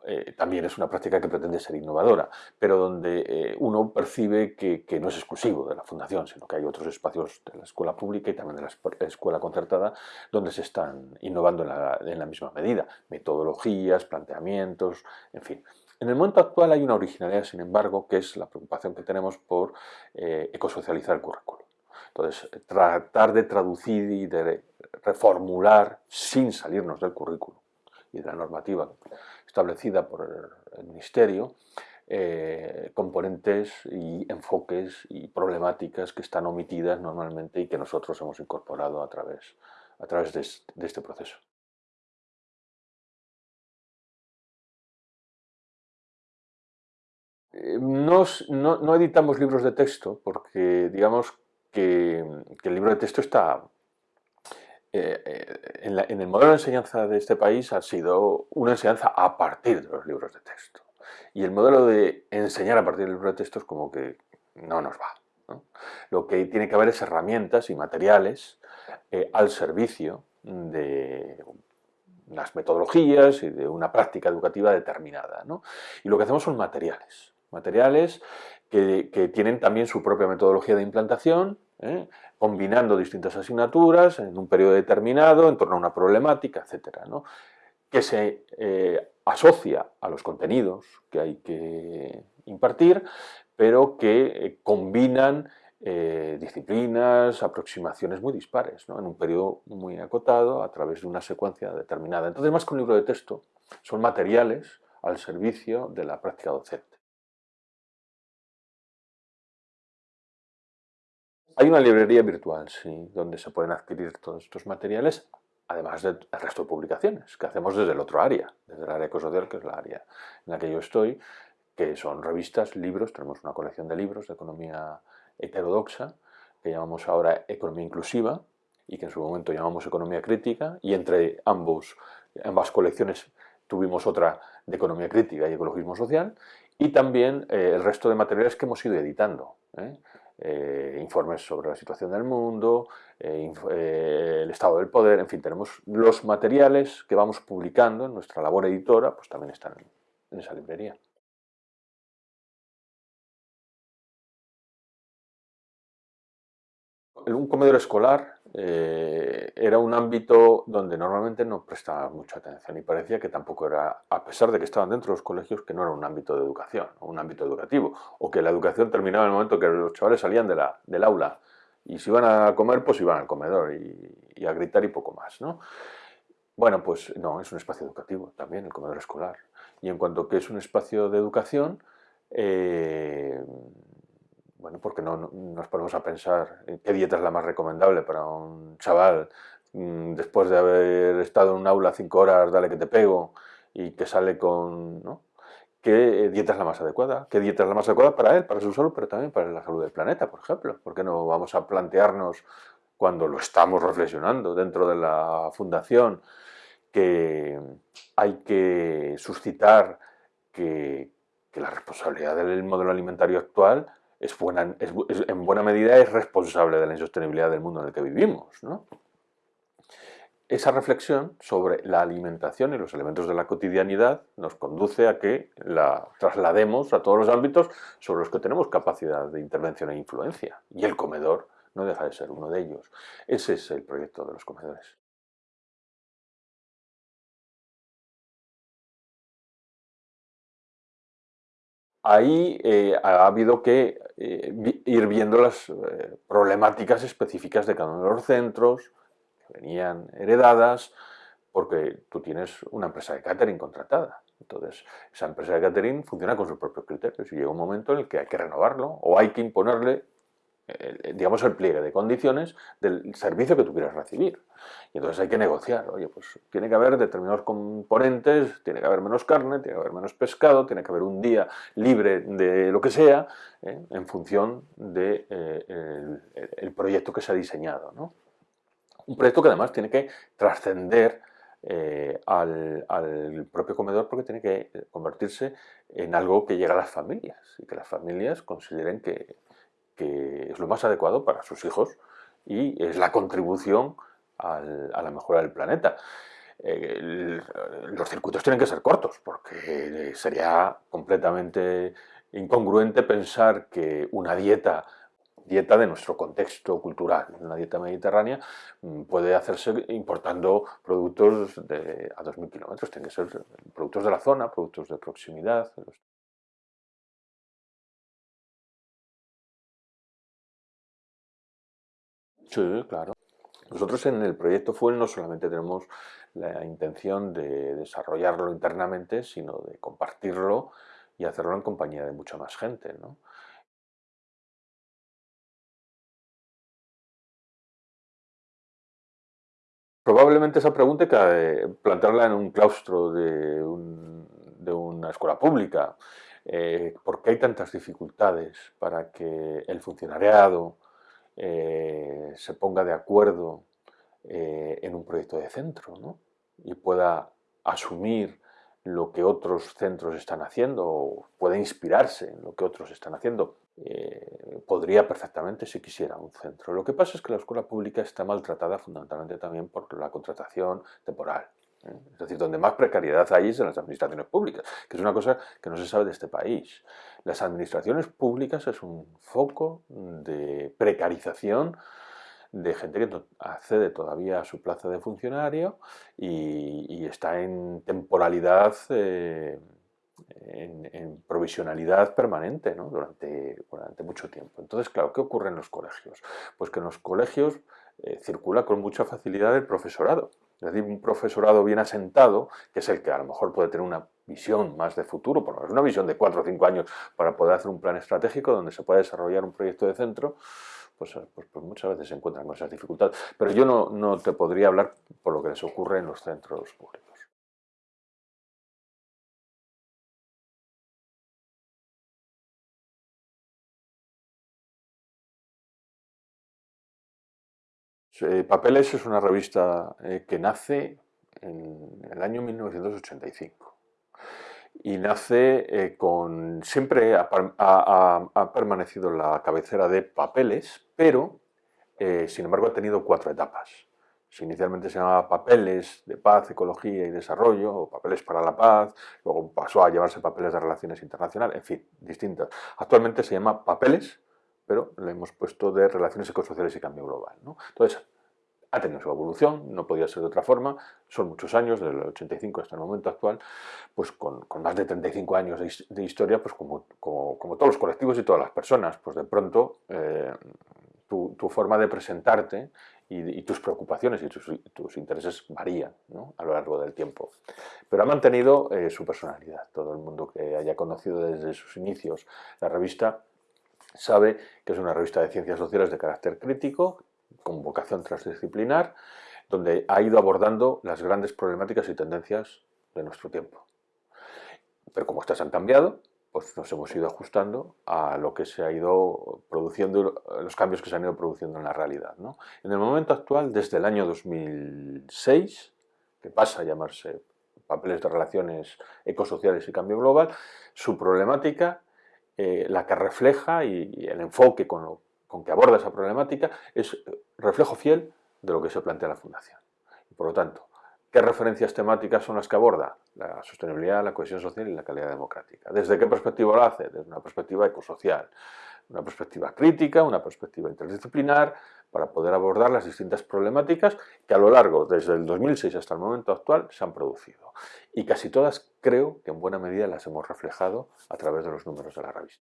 eh, también es una práctica que pretende ser innovadora, pero donde eh, uno percibe que, no es exclusivo de la Fundación, sino que hay otros espacios de la escuela pública y también de la escuela concertada donde se están innovando en la, misma medida. Metodologías, planteamientos, en fin. En el momento actual hay una originalidad, sin embargo, que es la preocupación que tenemos por eh, ecosocializar el currículo. Entonces, tratar de traducir y de reformular sin salirnos del currículo y de la normativa establecida por el Ministerio, eh, componentes y enfoques y problemáticas que están omitidas normalmente y que nosotros hemos incorporado a través, a través de este proceso. Eh, no, no, editamos libros de texto porque digamos que, el libro de texto está... Eh, eh, en, el modelo de enseñanza de este país ha sido una enseñanza a partir de los libros de texto. Y el modelo de enseñar a partir del libro de texto es como que no nos va. Lo que tiene que haber es herramientas y materiales al servicio de las metodologías y de una práctica educativa determinada. Y lo que hacemos son materiales materiales que, tienen también su propia metodología de implantación, ¿eh? Combinando distintas asignaturas en un periodo determinado en torno a una problemática, etc. que se eh, asocia a los contenidos que hay que impartir, pero que eh, combinan disciplinas, aproximaciones muy dispares, en un periodo muy acotado a través de una secuencia determinada. Entonces, más que un libro de texto, son materiales al servicio de la práctica docente. Hay una librería virtual, donde se pueden adquirir todos estos materiales, además del resto de publicaciones que hacemos desde el otro área, desde el área ecosocial, que es la área en la que yo estoy, que son revistas, libros, tenemos una colección de libros de economía heterodoxa, que llamamos ahora economía inclusiva, y que en su momento llamamos economía crítica, y entre ambos, ambas colecciones tuvimos otra de economía crítica y ecologismo social, y también eh, el resto de materiales que hemos ido editando. ¿eh? Eh, informes sobre la situación del mundo, eh, eh, el estado del poder, en fin, tenemos los materiales que vamos publicando en nuestra labor editora, pues también están en esa librería. un comedor escolar eh, era un ámbito donde normalmente no prestaba mucha atención y parecía que tampoco era, a pesar de que estaban dentro de los colegios, que no era un ámbito de educación, un ámbito educativo, o que la educación terminaba en el momento que los chavales salían de la, del aula y si iban a comer, pues iban al comedor y, a gritar y poco más. ¿no? Bueno, pues no, es un espacio educativo también, el comedor escolar. Y en cuanto que es un espacio de educación, eh, bueno, porque no, nos ponemos a pensar en qué dieta es la más recomendable para un chaval mm, después de haber estado en un aula cinco horas, dale que te pego, y que sale con... ¿no? ¿Qué dieta es la más adecuada? ¿Qué dieta es la más adecuada para él, para su salud, pero también para la salud del planeta, por ejemplo? ¿Por qué no vamos a plantearnos, cuando lo estamos reflexionando dentro de la fundación, que hay que suscitar que, que la responsabilidad del modelo alimentario actual es buena, en buena medida es responsable de la insostenibilidad del mundo en el que vivimos. Esa reflexión sobre la alimentación y los elementos de la cotidianidad nos conduce a que la traslademos a todos los ámbitos sobre los que tenemos capacidad de intervención e influencia. Y el comedor no deja de ser uno de ellos. Ese es el proyecto de los comedores. Ahí eh, ha habido que eh, ir viendo las eh, problemáticas específicas de cada uno de los centros, que venían heredadas, porque tú tienes una empresa de catering contratada. Entonces, esa empresa de catering funciona con sus propios criterios y llega un momento en el que hay que renovarlo o hay que imponerle digamos, el pliegue de condiciones del servicio que tú quieres recibir. Y entonces hay que negociar, oye, pues tiene que haber determinados componentes, tiene que haber menos carne, tiene que haber menos pescado, tiene que haber un día libre de lo que sea, ¿eh? en función del de, eh, el, proyecto que se ha diseñado. ¿no? Un proyecto que además tiene que trascender eh, al, al, propio comedor porque tiene que convertirse en algo que llega a las familias y que las familias consideren que, que es lo más adecuado para sus hijos y es la contribución al, a la mejora del planeta. Eh, los circuitos tienen que ser cortos porque sería completamente incongruente pensar que una dieta dieta de nuestro contexto cultural, una dieta mediterránea, mm, puede hacerse importando productos de, a 2.000 kilómetros, tienen que ser productos de la zona, productos de proximidad. Sí, claro. Nosotros en el proyecto Fuel no solamente tenemos la intención de desarrollarlo internamente, sino de compartirlo y hacerlo en compañía de mucha más gente. Probablemente esa pregunta que plantearla en un claustro de, una escuela pública. Eh, ¿Por qué hay tantas dificultades para que el funcionariado eh, se ponga de acuerdo eh, en un proyecto de centro ¿no? y pueda asumir lo que otros centros están haciendo o puede inspirarse en lo que otros están haciendo. Eh, podría perfectamente si quisiera un centro. Lo que pasa es que la escuela pública está maltratada fundamentalmente también por la contratación temporal. Es decir, donde más precariedad hay es en las administraciones públicas, que es una cosa que no se sabe de este país. Las administraciones públicas es un foco de precarización de gente que accede todavía a su plaza de funcionario y, está en temporalidad, eh, en, provisionalidad permanente durante, durante mucho tiempo. Entonces, claro, ¿qué ocurre en los colegios? Pues que en los colegios eh, circula con mucha facilidad el profesorado. Es decir, un profesorado bien asentado, que es el que a lo mejor puede tener una visión más de futuro, por lo menos una visión de cuatro o cinco años para poder hacer un plan estratégico donde se pueda desarrollar un proyecto de centro, pues, eh, pues, pues, muchas veces se encuentran con esas dificultades. Pero yo no, no te podría hablar por lo que les ocurre en los centros públicos. Eh, Papeles es una revista eh, que nace en el año 1985 y nace eh, con... siempre ha, permanecido la cabecera de papeles, pero sin embargo ha tenido cuatro etapas. Inicialmente se llamaba Papeles de Paz, Ecología y Desarrollo, o Papeles para la Paz, luego pasó a llamarse Papeles de Relaciones Internacionales, en fin, distintas. Actualmente se llama Papeles, pero le hemos puesto de Relaciones Ecosociales y Cambio Global. ¿no? Entonces, ha tenido su evolución, no podía ser de otra forma, son muchos años, desde el 85 hasta el momento actual, pues con, más de 35 años de, historia, pues como, como, todos los colectivos y todas las personas, pues de pronto eh, tu, forma de presentarte y, tus preocupaciones y tus, intereses varían a lo largo del tiempo. Pero ha mantenido eh, su personalidad. Todo el mundo que haya conocido desde sus inicios la revista sabe que es una revista de ciencias sociales de carácter crítico, con vocación transdisciplinar, donde ha ido abordando las grandes problemáticas y tendencias de nuestro tiempo. Pero como estas han cambiado, pues nos hemos ido ajustando a lo que se ha ido produciendo, los cambios que se han ido produciendo en la realidad. En el momento actual, desde el año 2006, que pasa a llamarse Papeles de Relaciones Ecosociales y Cambio Global, su problemática, eh, la que refleja y, el enfoque con, lo, con que aborda esa problemática, es reflejo fiel de lo que se plantea la Fundación. Y por lo tanto, ¿qué referencias temáticas son las que aborda? La sostenibilidad, la cohesión social y la calidad democrática. ¿Desde qué perspectiva lo hace? Desde una perspectiva ecosocial, una perspectiva crítica, una perspectiva interdisciplinar, para poder abordar las distintas problemáticas que a lo largo, desde el 2006 hasta el momento actual, se han producido. Y casi todas creo que en buena medida las hemos reflejado a través de los números de la revista.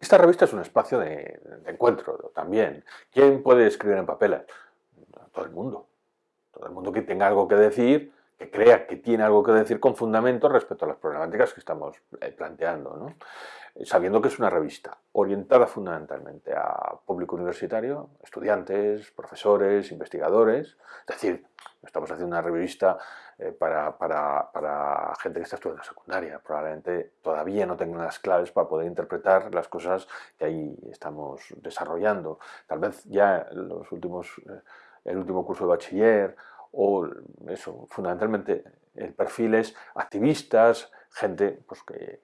Esta revista es un espacio de, encuentro también. ¿Quién puede escribir en papel? Todo el mundo. Todo el mundo que tenga algo que decir, que crea que tiene algo que decir con fundamento respecto a las problemáticas que estamos eh, planteando, ¿no? sabiendo que es una revista orientada fundamentalmente a público universitario, estudiantes, profesores, investigadores, es decir, estamos haciendo una revista eh, para, para, gente que está estudiando secundaria, probablemente todavía no tengan las claves para poder interpretar las cosas que ahí estamos desarrollando, tal vez ya los últimos, eh, el último curso de bachiller o eso, fundamentalmente el perfil es activistas, gente pues, que,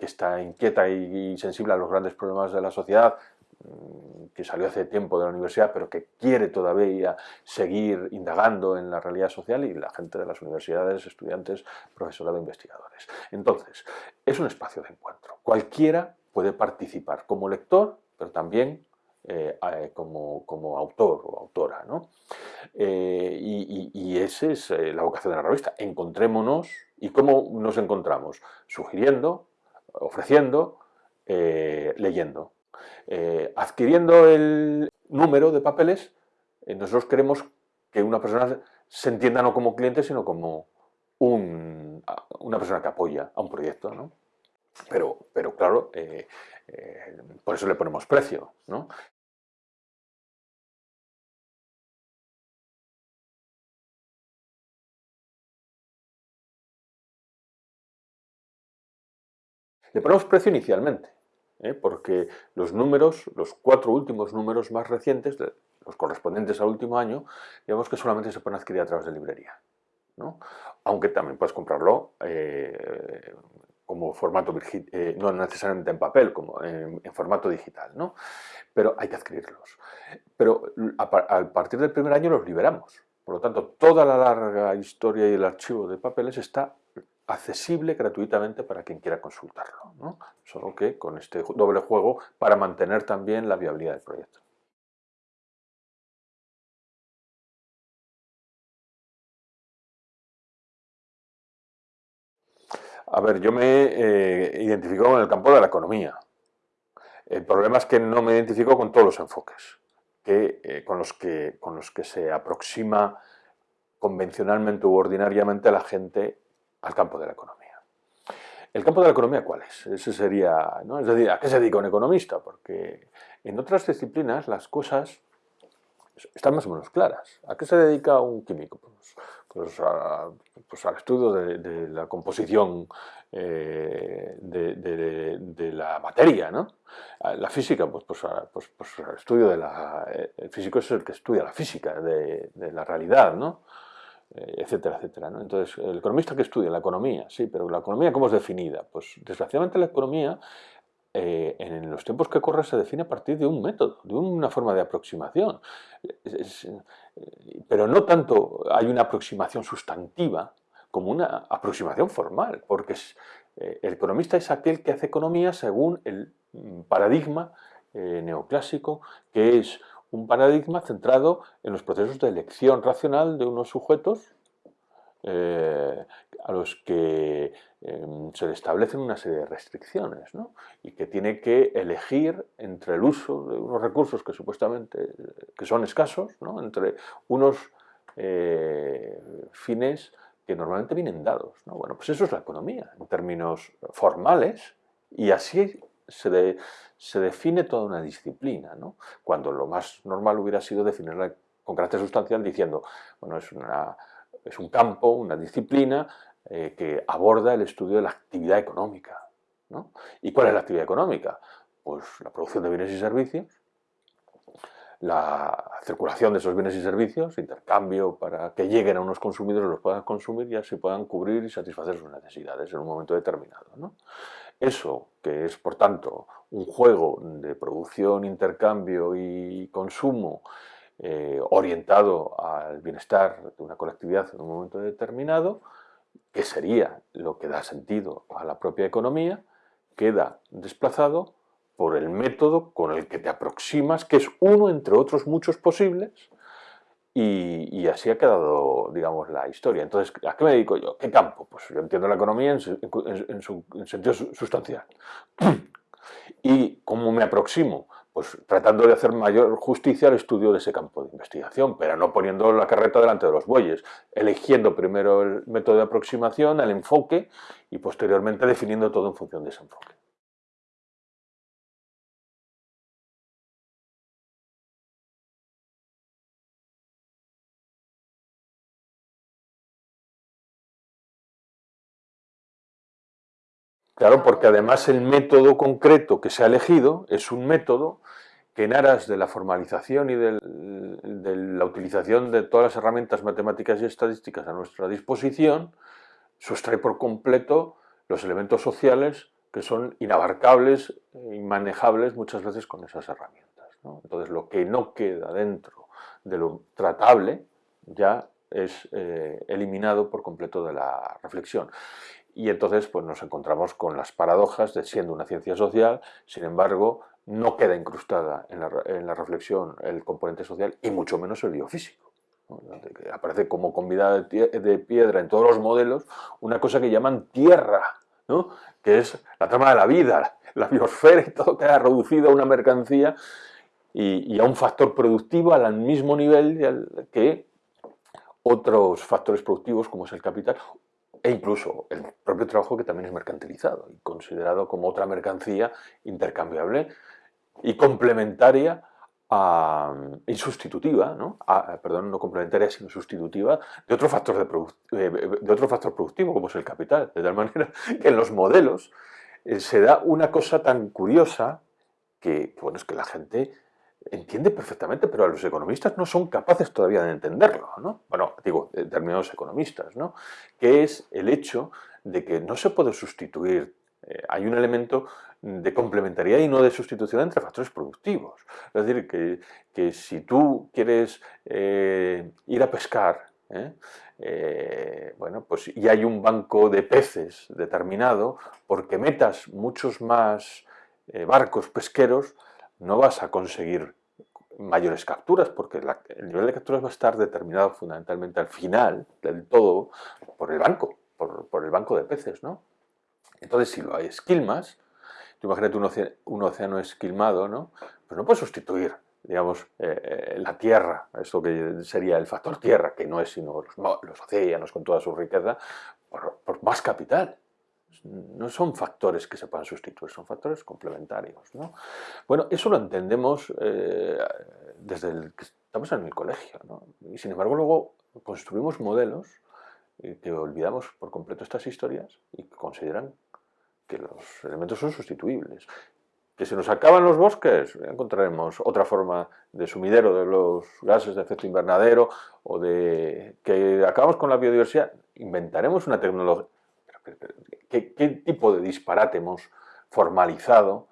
está inquieta y, sensible a los grandes problemas de la sociedad, mm, que salió hace tiempo de la universidad, pero que quiere todavía seguir indagando en la realidad social y la gente de las universidades, estudiantes, profesorado, investigadores. Entonces, es un espacio de encuentro. Cualquiera puede participar como lector, pero también eh, eh, como, como, autor o autora. ¿no? Eh, y, esa es la vocación de la revista. Encontrémonos. ¿Y cómo nos encontramos? Sugiriendo, ofreciendo, leyendo. adquiriendo el número de papeles, nosotros queremos que una persona se entienda no como cliente, sino como un, una persona que apoya a un proyecto. ¿no? Pero, pero claro, eh, por eso le ponemos precio. ¿no? Le ponemos precio inicialmente, ¿eh? porque los números, los cuatro últimos números más recientes, los correspondientes al último año, digamos que solamente se pueden adquirir a través de librería. ¿no? Aunque también puedes comprarlo eh, como formato, eh, no necesariamente en papel, como en, formato digital, ¿no? Pero hay que adquirirlos. Pero a, partir del primer año los liberamos. Por lo tanto, toda la larga historia y el archivo de papeles está accesible gratuitamente para quien quiera consultarlo. Solo que con este doble juego para mantener también la viabilidad del proyecto. A ver, yo me eh, identifico con el campo de la economía. El problema es que no me identifico con todos los enfoques que, eh, con, los que, con los que se aproxima convencionalmente u ordinariamente la gente al campo de la economía. ¿El campo de la economía cuál es? Ese sería, ¿no? Es decir, ¿a qué se dedica un economista? Porque en otras disciplinas las cosas están más o menos claras. ¿A qué se dedica un químico? Pues, pues, pues al estudio de, la composición eh, de, la materia, ¿no? La física, pues, pues, pues, pues al estudio de la... El físico es el que estudia la física de, la realidad, ¿no? Eh, etcétera, etcétera. ¿no? Entonces, el economista que estudia la economía, sí, pero la economía ¿cómo es definida? Pues desgraciadamente la economía eh, en los tiempos que corren se define a partir de un método, de una forma de aproximación. Eh, pero no tanto hay una aproximación sustantiva como una aproximación formal, porque eh, el economista es aquel que hace economía según el mm, paradigma neoclásico, que es un paradigma centrado en los procesos de elección racional de unos sujetos a los que em, se le establecen una serie de restricciones y que tiene que elegir entre el uso de unos recursos que supuestamente que son escasos, entre unos eh, fines que normalmente vienen dados. Bueno, pues eso es la economía en términos formales y así se, se define toda una disciplina, cuando lo más normal hubiera sido definirla con carácter sustancial diciendo, bueno, es una es un campo, una disciplina eh, que aborda el estudio de la actividad económica. ¿no? ¿Y cuál es la actividad económica? Pues la producción de bienes y servicios, la circulación de esos bienes y servicios, intercambio para que lleguen a unos consumidores, los puedan consumir y así puedan cubrir y satisfacer sus necesidades en un momento determinado. ¿no? Eso, que es por tanto un juego de producción, intercambio y consumo eh, orientado al bienestar de una colectividad en un momento determinado, que sería lo que da sentido a la propia economía, queda desplazado por el método con el que te aproximas, que es uno entre otros muchos posibles, y, así ha quedado, digamos, la historia. Entonces, ¿a qué me dedico yo? ¿Qué campo? Pues yo entiendo la economía en su, sentido sustancial. *clears throat* ¿Y cómo me aproximo? Pues tratando de hacer mayor justicia al estudio de ese campo de investigación, pero no poniendo la carreta delante de los bueyes, eligiendo primero el método de aproximación, el enfoque, y posteriormente definiendo todo en función de ese enfoque. Claro, porque además el método concreto que se ha elegido es un método que en aras de la formalización y de la utilización de todas las herramientas matemáticas y estadísticas a nuestra disposición, sustrae por completo los elementos sociales que son inabarcables, inmanejables muchas veces con esas herramientas. Entonces lo que no queda dentro de lo tratable ya es eh, eliminado por completo de la reflexión. Y entonces pues, nos encontramos con las paradojas de siendo una ciencia social, sin embargo, no queda incrustada en la, reflexión el componente social y mucho menos el biofísico. Aparece como convidada de piedra en todos los modelos una cosa que llaman tierra, que es la trama de la vida, la biosfera y todo queda reducido a una mercancía y a un factor productivo al mismo nivel que otros factores productivos como es el capital e incluso el propio trabajo que también es mercantilizado y considerado como otra mercancía intercambiable y complementaria y sustitutiva, ¿no? perdón, no complementaria sino sustitutiva de otro, factor de, de, otro factor productivo como es el capital, de tal manera que en los modelos eh, se da una cosa tan curiosa que, bueno, es que la gente entiende perfectamente, pero los economistas no son capaces todavía de entenderlo, ¿no? Bueno, digo, determinados economistas, ¿no? Que es el hecho de que no se puede sustituir, eh, hay un elemento de complementariedad y no de sustitución entre factores productivos. Es decir, que, si tú quieres eh, ir a pescar, ¿eh? bueno, pues y hay un banco de peces determinado, porque metas muchos más barcos pesqueros, no vas a conseguir mayores capturas, porque el nivel de capturas va a estar determinado fundamentalmente al final del todo por el banco, por, el banco de peces, ¿no? Entonces, si lo hay esquilmas, tú imagínate un océano, esquilmado, ¿no? Pues no puedes sustituir, digamos, eh, eh, la tierra, esto que sería el factor tierra, que no es sino los, océanos con toda su riqueza, por más capital no son factores que se puedan sustituir, son factores complementarios. ¿no? Bueno, eso lo entendemos eh, desde el que estamos en el colegio, ¿no? y sin embargo luego construimos modelos que olvidamos por completo estas historias y que consideran que los elementos son sustituibles. Que si nos acaban los bosques, encontraremos otra forma de sumidero de los gases de efecto invernadero o de que acabamos con la biodiversidad, inventaremos una tecnología qué, tipo de disparate hemos formalizado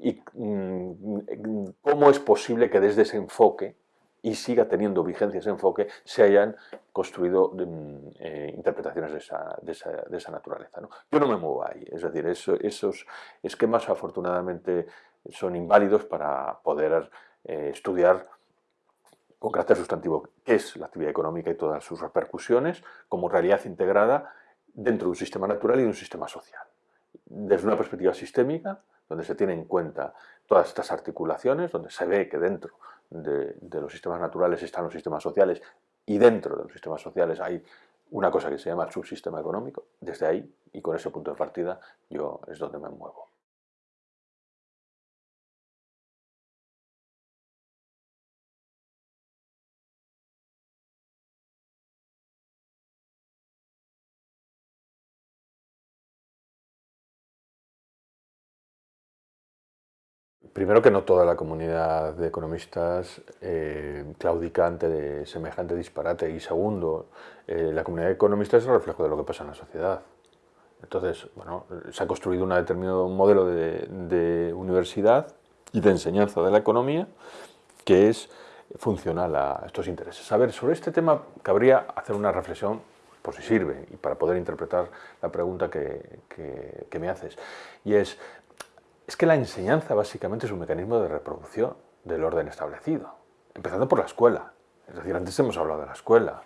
y mm, cómo es posible que desde ese enfoque y siga teniendo vigencia ese enfoque, se hayan construido mm, eh, interpretaciones de esa, naturaleza. Yo no me muevo ahí, es decir, esos esquemas afortunadamente son inválidos para poder eh, estudiar con carácter sustantivo qué es la actividad económica y todas sus repercusiones como realidad integrada dentro de un sistema natural y de un sistema social. Desde una perspectiva sistémica, donde se tiene en cuenta todas estas articulaciones, donde se ve que dentro de, los sistemas naturales están los sistemas sociales y dentro de los sistemas sociales hay una cosa que se llama el subsistema económico, desde ahí y con ese punto de partida yo es donde me muevo. Primero que no toda la comunidad de economistas eh, claudica ante semejante disparate y segundo, eh, la comunidad de economistas es el reflejo de lo que pasa en la sociedad. Entonces, bueno, se ha construido un determinado modelo de, universidad y de enseñanza de la economía que es funcional a estos intereses. A ver, sobre este tema cabría hacer una reflexión, por si sirve, y para poder interpretar la pregunta que, que me haces. Y es, es que la enseñanza básicamente es un mecanismo de reproducción del orden establecido, empezando por la escuela. Es decir, antes hemos hablado de la escuela,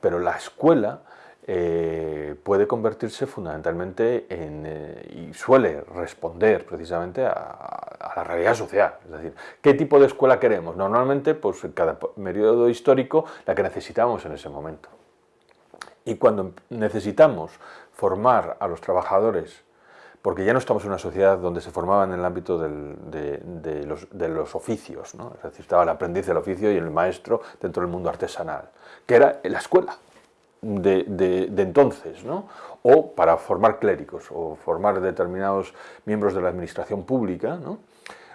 pero la escuela eh, puede convertirse fundamentalmente en, eh, y suele responder precisamente a, la realidad social. Es decir, ¿qué tipo de escuela queremos? Normalmente, pues cada periodo histórico, la que necesitamos en ese momento. Y cuando necesitamos formar a los trabajadores porque ya no estamos en una sociedad donde se formaban en el ámbito de, los, oficios, ¿no? es decir, estaba el aprendiz del oficio y el maestro dentro del mundo artesanal, que era la escuela de, entonces, ¿no? o para formar clérigos o formar determinados miembros de la administración pública, ¿no?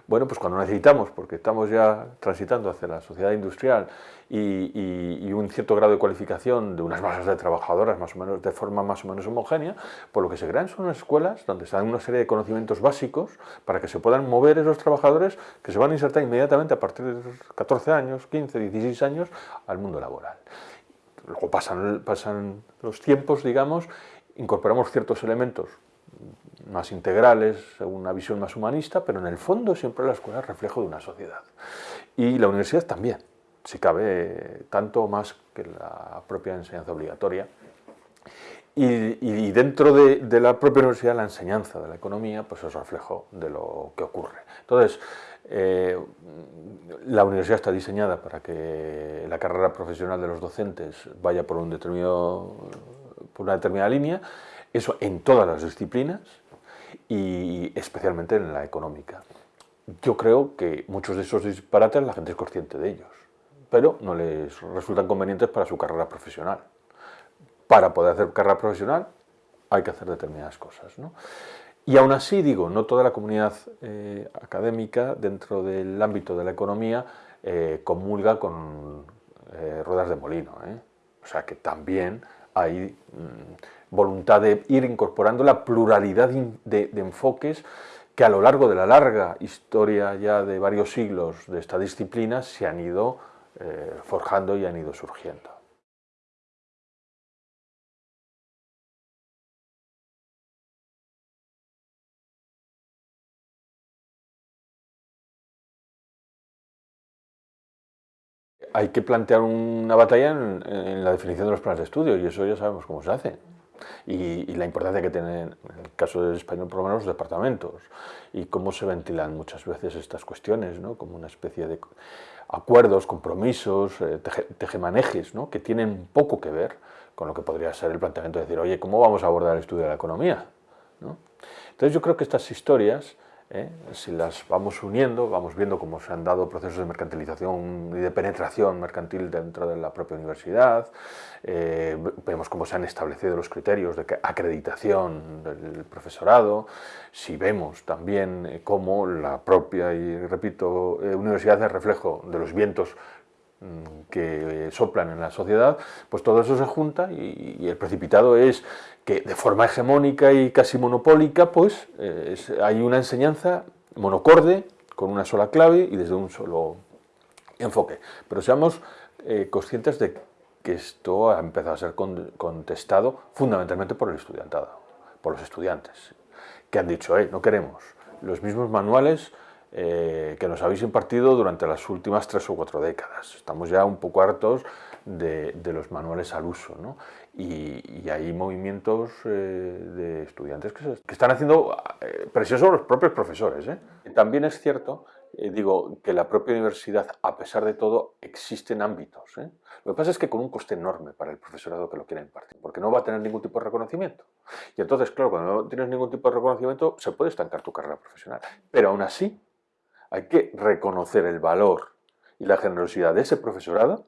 Bueno, pues cuando necesitamos, porque estamos ya transitando hacia la sociedad industrial y, un cierto grado de cualificación de unas masas de trabajadoras más o menos de forma más o menos homogénea, pues lo que se crean son escuelas donde se dan una serie de conocimientos básicos para que se puedan mover esos trabajadores que se van a insertar inmediatamente a partir de 14 años, 15, 16 años al mundo laboral. Luego pasan, pasan los tiempos, digamos, incorporamos ciertos elementos más integrales, una visión más humanista, pero en el fondo siempre la escuela es reflejo de una sociedad. Y la universidad también, si cabe, tanto más que la propia enseñanza obligatoria. Y, dentro de, la propia universidad, la enseñanza de la economía, pues es reflejo de lo que ocurre. Entonces, eh, la universidad está diseñada para que la carrera profesional de los docentes vaya por, un determinado, por una determinada línea, eso en todas las disciplinas, y especialmente en la económica. Yo creo que muchos de esos disparates la gente es consciente de ellos, pero no les resultan convenientes para su carrera profesional. Para poder hacer carrera profesional hay que hacer determinadas cosas. Y aún así, digo, no toda la comunidad eh, académica dentro del ámbito de la economía eh, comulga con eh, ruedas de molino. O sea que también hay mm, voluntad de ir incorporando la pluralidad de, enfoques que a lo largo de la larga historia ya de varios siglos de esta disciplina se han ido eh, forjando y han ido surgiendo. hay que plantear una batalla en, la definición de los planes de estudio y eso ya sabemos cómo se hace. Y, la importancia que tienen, en el caso del español, por lo menos los departamentos y cómo se ventilan muchas veces estas cuestiones, ¿no? como una especie de acuerdos, compromisos, eh, tejemanejes, ¿no? que tienen poco que ver con lo que podría ser el planteamiento de decir, oye, ¿cómo vamos a abordar el estudio de la economía? Entonces yo creo que estas historias ¿eh? Si las vamos uniendo, vamos viendo cómo se han dado procesos de mercantilización y de penetración mercantil dentro de la propia universidad, eh, vemos cómo se han establecido los criterios de acreditación del profesorado, si vemos también eh, cómo la propia, y repito, universidad es reflejo de los vientos mm, que soplan en la sociedad, pues todo eso se junta y el precipitado es que de forma hegemónica y casi monopólica, pues eh, hay una enseñanza monocorde, con una sola clave y desde un solo enfoque. Pero seamos eh, conscientes de que esto ha empezado a ser contestado fundamentalmente por el estudiantado, por los estudiantes, que han dicho, no queremos los mismos manuales eh, que nos habéis impartido durante las últimas tres o cuatro décadas. Estamos ya un poco hartos de, los manuales al uso. ¿no? Y, hay movimientos eh, de estudiantes que, están haciendo eh, presión sobre los propios profesores. También es cierto, digo, que la propia universidad, a pesar de todo, existen ámbitos. Lo que pasa es que con un coste enorme para el profesorado que lo quiera impartir, porque no va a tener ningún tipo de reconocimiento. Y entonces, claro, cuando no tienes ningún tipo de reconocimiento, se puede estancar tu carrera profesional. Pero aún así, hay que reconocer el valor y la generosidad de ese profesorado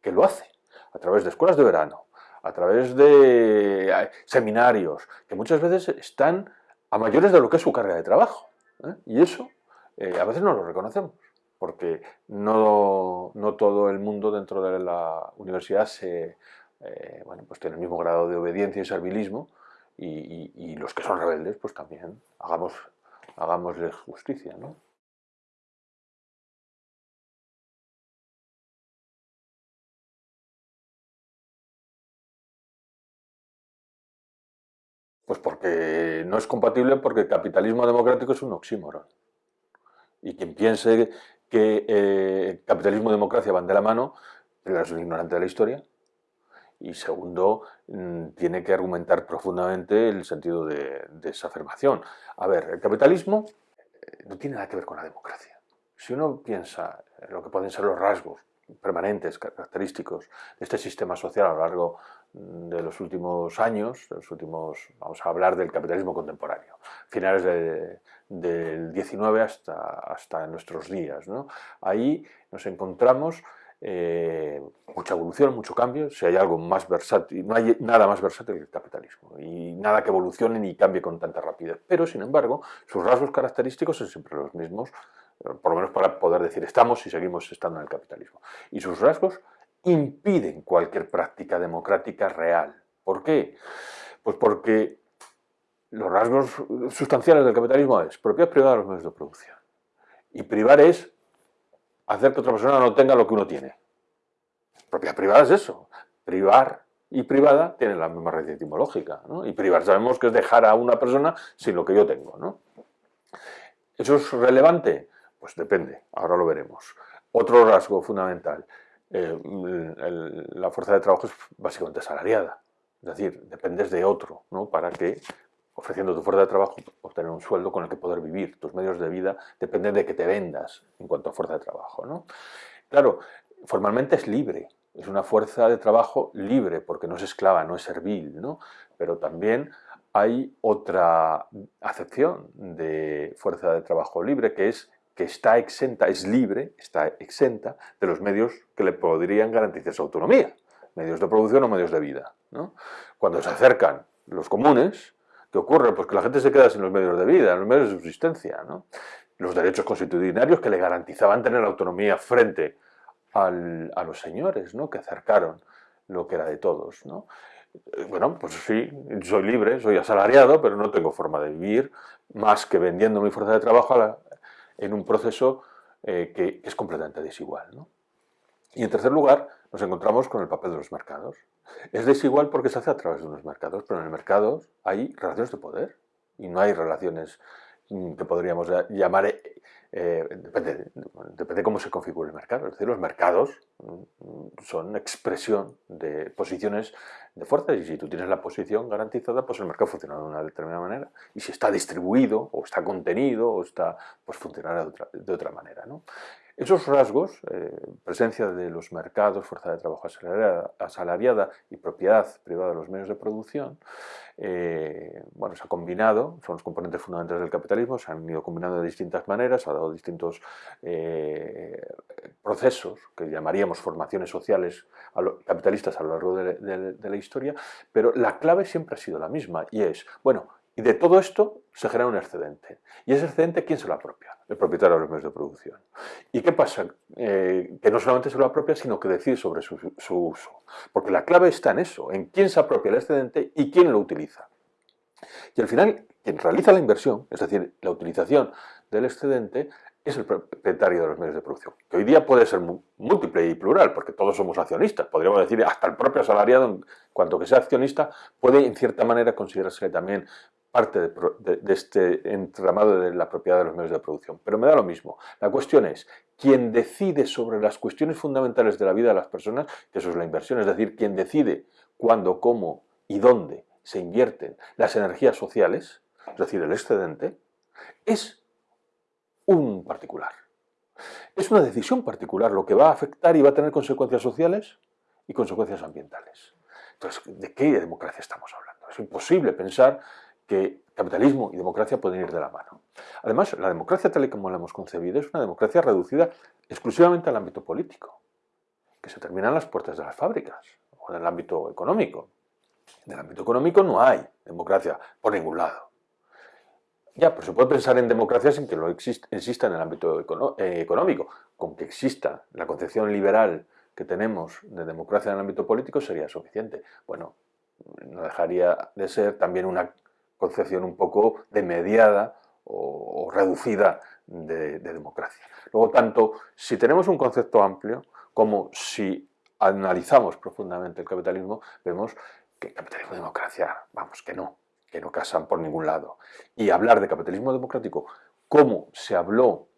que lo hace a través de escuelas de verano, a través de eh, seminarios, que muchas veces están a mayores de lo que es su carga de trabajo. ¿eh? Y eso eh, a veces no lo reconocemos, porque no, todo el mundo dentro de la universidad se, bueno, pues tiene el mismo grado de obediencia y servilismo, y, los que son rebeldes, pues también hagamos, hagámosles justicia. ¿no? Pues porque no es compatible porque el capitalismo democrático es un oxímoron. Y quien piense que eh, capitalismo y democracia van de la mano, primero es un ignorante de la historia y segundo, mm, tiene que argumentar profundamente el sentido de, esa afirmación. A ver, el capitalismo eh, no tiene nada que ver con la democracia. Si uno piensa en lo que pueden ser los rasgos permanentes, característicos de este sistema social a lo largo de los últimos años, los últimos, vamos a hablar del capitalismo contemporáneo, finales del 19 hasta, hasta nuestros días. ¿no? Ahí nos encontramos eh, mucha evolución, mucho cambio, si hay algo más versátil, no hay nada más versátil que el capitalismo y nada que evolucione ni cambie con tanta rapidez, pero sin embargo sus rasgos característicos son siempre los mismos, eh, por lo menos para poder decir estamos y seguimos estando en el capitalismo. Y sus rasgos impiden cualquier práctica democrática real. ¿Por qué? Pues porque los rasgos sustanciales del capitalismo es propiedad privada de los medios de producción. Y privar es hacer que otra persona no tenga lo que uno tiene. Propiedad privada es eso. Privar y privada tienen la misma raíz etimológica. Y privar sabemos que es dejar a una persona sin lo que yo tengo. ¿Eso es relevante? Pues depende, ahora lo veremos. Otro rasgo fundamental, eh, la fuerza de trabajo es básicamente asalariada. Es decir, dependes de otro ¿no? para que, ofreciendo tu fuerza de trabajo, obtener un sueldo con el que poder vivir. Tus medios de vida dependen de que te vendas en cuanto a fuerza de trabajo. ¿no? Claro, formalmente es libre, es una fuerza de trabajo libre, porque no es esclava, no es servil, ¿no? pero también hay otra acepción de fuerza de trabajo libre, que es que está exenta, es libre, está exenta de los medios que le podrían garantizar su autonomía, medios de producción o medios de vida. Cuando se acercan los comunes, ¿qué ocurre? Pues que la gente se queda sin los medios de vida, los medios de subsistencia. Los derechos constitucionarios que le garantizaban tener autonomía frente a los señores ¿no? que acercaron lo que era de todos. Eh, bueno, pues sí, soy libre, soy asalariado, pero no tengo forma de vivir más que vendiendo mi fuerza de trabajo a la, en un proceso eh, que, es completamente desigual. Y en tercer lugar, nos encontramos con el papel de los mercados. Es desigual porque se hace a través de unos mercados, pero en el mercado hay relaciones de poder y no hay relaciones mm, que podríamos llamar, eh, depende, depende cómo se configure el mercado. Es decir, los mercados mm, son expresión de posiciones de fuerza y si tú tienes la posición garantizada, pues el mercado funciona de una determinada manera y si está distribuido o está contenido o está, pues funcionará de otra, de otra manera. ¿no? Esos rasgos, eh, presencia de los mercados, fuerza de trabajo asalariada, y propiedad privada de los medios de producción, eh, bueno, se ha combinado, son los componentes fundamentales del capitalismo, se han ido combinando de distintas maneras, ha dado distintos eh, procesos que llamaríamos formaciones sociales capitalistas a lo largo de la historia, pero la clave siempre ha sido la misma y es, bueno, y de todo esto se genera un excedente. ¿Y ese excedente quién se lo apropia? El propietario de los medios de producción. ¿Y qué pasa? Eh, que no solamente se lo apropia, sino que decide sobre su, uso. Porque la clave está en eso, en quién se apropia el excedente y quién lo utiliza. Y al final, quien realiza la inversión, es decir, la utilización del excedente, es el propietario de los medios de producción, que hoy día puede ser múltiple y plural, porque todos somos accionistas, podríamos decir hasta el propio asalariado, cuanto que sea accionista, puede en cierta manera considerarse también parte de, este entramado de la propiedad de los medios de producción. Pero me da lo mismo. La cuestión es, quien decide sobre las cuestiones fundamentales de la vida de las personas, que eso es la inversión, es decir, quien decide cuándo, cómo y dónde se invierten las energías sociales, es decir, el excedente, es un particular. Es una decisión particular lo que va a afectar y va a tener consecuencias sociales y consecuencias ambientales. Entonces, ¿de qué democracia estamos hablando? Es imposible pensar que capitalismo y democracia pueden ir de la mano. Además, la democracia tal y como la hemos concebido es una democracia reducida exclusivamente al ámbito político, que se termina en las puertas de las fábricas o en el ámbito económico. En el ámbito económico no hay democracia por ningún lado. Ya, pero se puede pensar en democracia sin que lo exista en el ámbito eh, económico. Con que exista la concepción liberal que tenemos de democracia en el ámbito político sería suficiente. Bueno, no dejaría de ser también una concepción un poco de mediada o, reducida de, democracia. Luego, tanto si tenemos un concepto amplio como si analizamos profundamente el capitalismo, vemos que capitalismo y democracia, vamos, que no, que no casan por ningún lado. Y hablar de capitalismo democrático, como se habló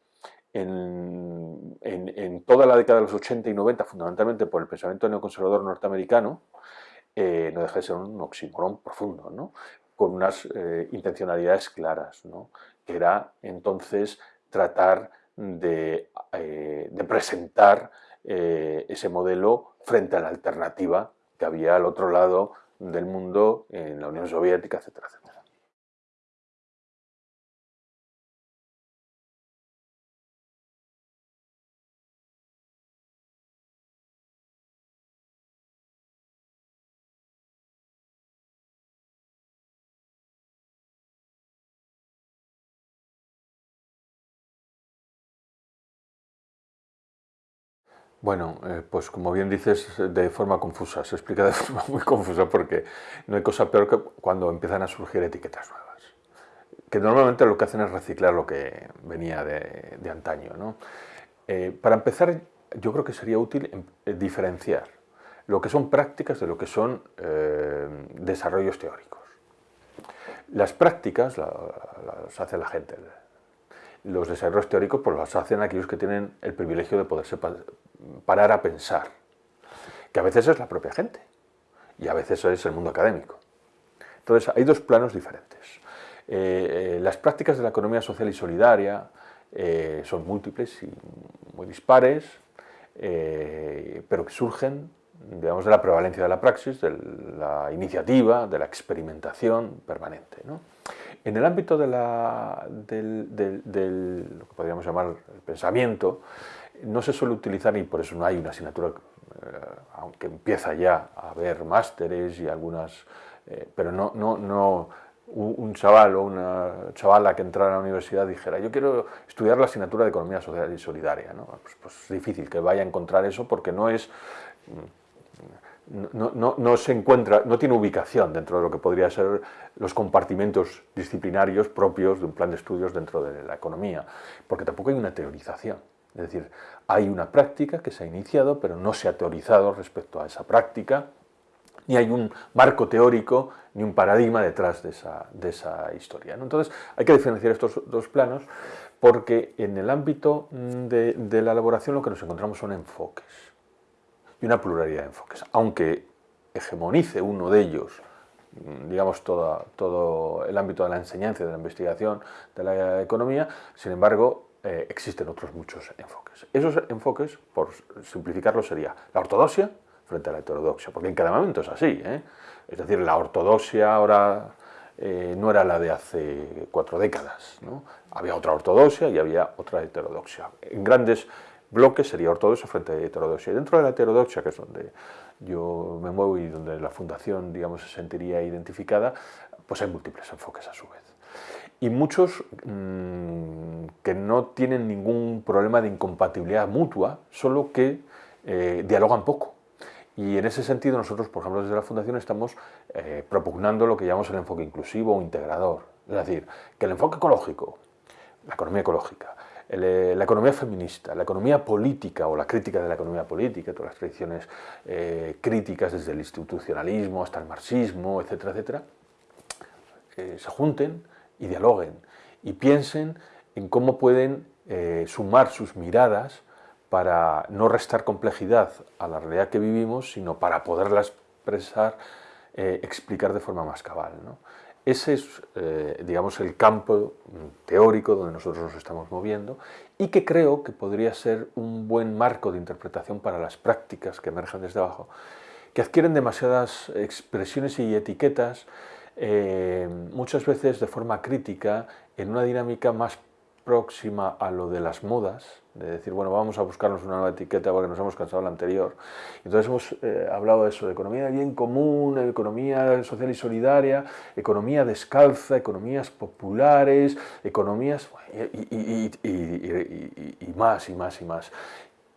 en, en, toda la década de los 80 y 90, fundamentalmente por el pensamiento neoconservador norteamericano, eh, no deja de ser un oxímoron profundo, ¿no? Con unas eh, intencionalidades claras, ¿no? que era entonces tratar de, eh, de presentar ese modelo frente a la alternativa que había al otro lado del mundo en la Unión Soviética, etcétera, etcétera. Bueno, eh, pues como bien dices, de forma confusa, se explica de *laughs* forma muy confusa porque no hay cosa peor que cuando empiezan a surgir etiquetas nuevas, que normalmente lo que hacen es reciclar lo que venía de, antaño. ¿no? Eh, para empezar, yo creo que sería útil em, eh, diferenciar lo que son prácticas de lo que son desarrollos teóricos. Las prácticas las hace la gente, los desarrollos teóricos pues los hacen aquellos que tienen el privilegio de poderse parar a pensar, que a veces es la propia gente y a veces es el mundo académico. Entonces hay dos planos diferentes. Eh, eh, las prácticas de la economía social y solidaria eh, son múltiples y muy dispares, pero que surgen digamos, de la prevalencia de la praxis, de la iniciativa, de la experimentación permanente. En el ámbito de la, del, lo que podríamos llamar el pensamiento, no se suele utilizar y por eso no hay una asignatura, eh, aunque empieza ya a haber másteres y algunas, eh, pero no, no, no un chaval o una chavala que entrara a la universidad dijera yo quiero estudiar la asignatura de Economía Social y Solidaria. ¿no? Pues, pues es difícil que vaya a encontrar eso porque no es no, se encuentra, no tiene ubicación dentro de lo que podría ser los compartimentos disciplinarios propios de un plan de estudios dentro de la economía, porque tampoco hay una teorización. Es decir, hay una práctica que se ha iniciado, pero no se ha teorizado respecto a esa práctica, ni hay un marco teórico, ni un paradigma detrás de esa, historia. Entonces, hay que diferenciar estos dos planos, porque en el ámbito de, de la elaboración lo que nos encontramos son enfoques y una pluralidad de enfoques. Aunque hegemonice uno de ellos, mm, digamos, todo el ámbito de la enseñanza, de la investigación, de la economía, sin embargo, eh, existen otros muchos enfoques. Esos enfoques, por simplificarlo, sería la ortodoxia frente a la heterodoxia, porque en cada momento es así. ¿eh? Es decir, la ortodoxia ahora eh, no era la de hace cuatro décadas. ¿no? Había otra ortodoxia y había otra heterodoxia. En grandes bloque sería ortodoxo frente a heterodoxia. Y dentro de la heterodoxia, que es donde yo me muevo y donde la fundación digamos, se sentiría identificada, pues hay múltiples enfoques a su vez. Y muchos mm, que no tienen ningún problema de incompatibilidad mutua, solo que eh, dialogan poco. Y en ese sentido nosotros, por ejemplo, desde la Fundación estamos eh, propugnando lo que llamamos el enfoque inclusivo o integrador. Es decir, que el enfoque ecológico, la economía ecológica, eh, la economía feminista, la economía política o la crítica de la economía política, todas las tradiciones eh, críticas desde el institucionalismo hasta el marxismo, etcétera, etcétera, eh, se junten y dialoguen y piensen en cómo pueden sumar sus miradas para no restar complejidad a la realidad que vivimos, sino para poderla expresar, explicar de forma más cabal. Ese es, eh, digamos, el campo teórico donde nosotros nos estamos moviendo y que creo que podría ser un buen marco de interpretación para las prácticas que emergen desde abajo, que adquieren demasiadas expresiones y etiquetas, eh, muchas veces de forma crítica, en una dinámica más próxima a lo de las modas, de decir, bueno, vamos a buscarnos una nueva etiqueta porque nos hemos cansado de la anterior. Entonces hemos eh, hablado de eso, de economía de bien común, economía social y solidaria, economía descalza, economías populares, economías y, y más y más y más.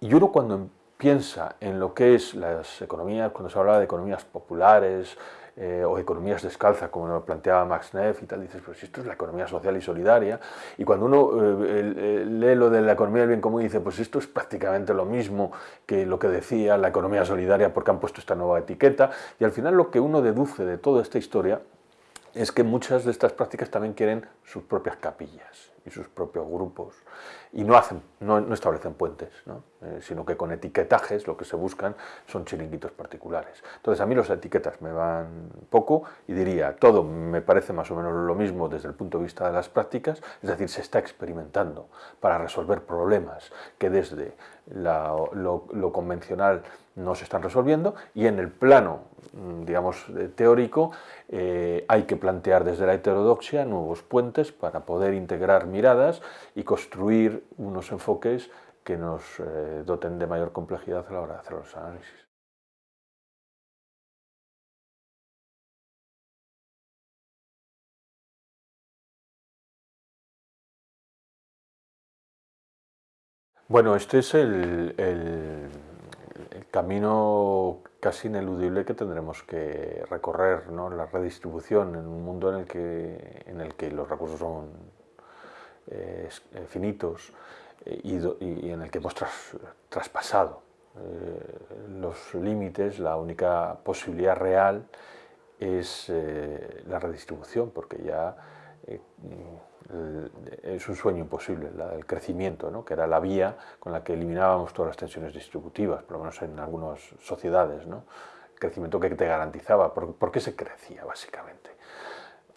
Y uno cuando piensa en lo que es las economías, cuando se habla de economías populares, eh, o economías descalzas, como lo planteaba Max Neff y tal, dices, pero si esto es la economía social y solidaria, y cuando uno eh, lee lo de la economía del bien común, dice, pues esto es prácticamente lo mismo que lo que decía la economía solidaria porque han puesto esta nueva etiqueta, y al final lo que uno deduce de toda esta historia es que muchas de estas prácticas también quieren sus propias capillas. Y sus propios grupos y no, hacen, no, establecen puentes, eh, sino que con etiquetajes lo que se buscan son chiringuitos particulares. Entonces a mí las etiquetas me van poco y diría, todo me parece más o menos lo mismo desde el punto de vista de las prácticas, es decir, se está experimentando para resolver problemas que desde lo, convencional no se están resolviendo y en el plano, mm, digamos, teórico eh, hay que plantear desde la heterodoxia nuevos puentes para poder integrar miradas y construir unos enfoques que nos eh, doten de mayor complejidad a la hora de hacer los análisis. Bueno, este es el, camino casi ineludible que tendremos que recorrer, la redistribución en un mundo en el que, en el que los recursos son eh, eh, finitos eh, y, en el que hemos traspasado los límites, la única posibilidad real es la redistribución, porque ya es un sueño imposible, del crecimiento, ¿no? que era la vía con la que eliminábamos todas las tensiones distributivas, por lo menos en algunas sociedades, ¿no? el crecimiento que te garantizaba, ¿por, qué se crecía básicamente?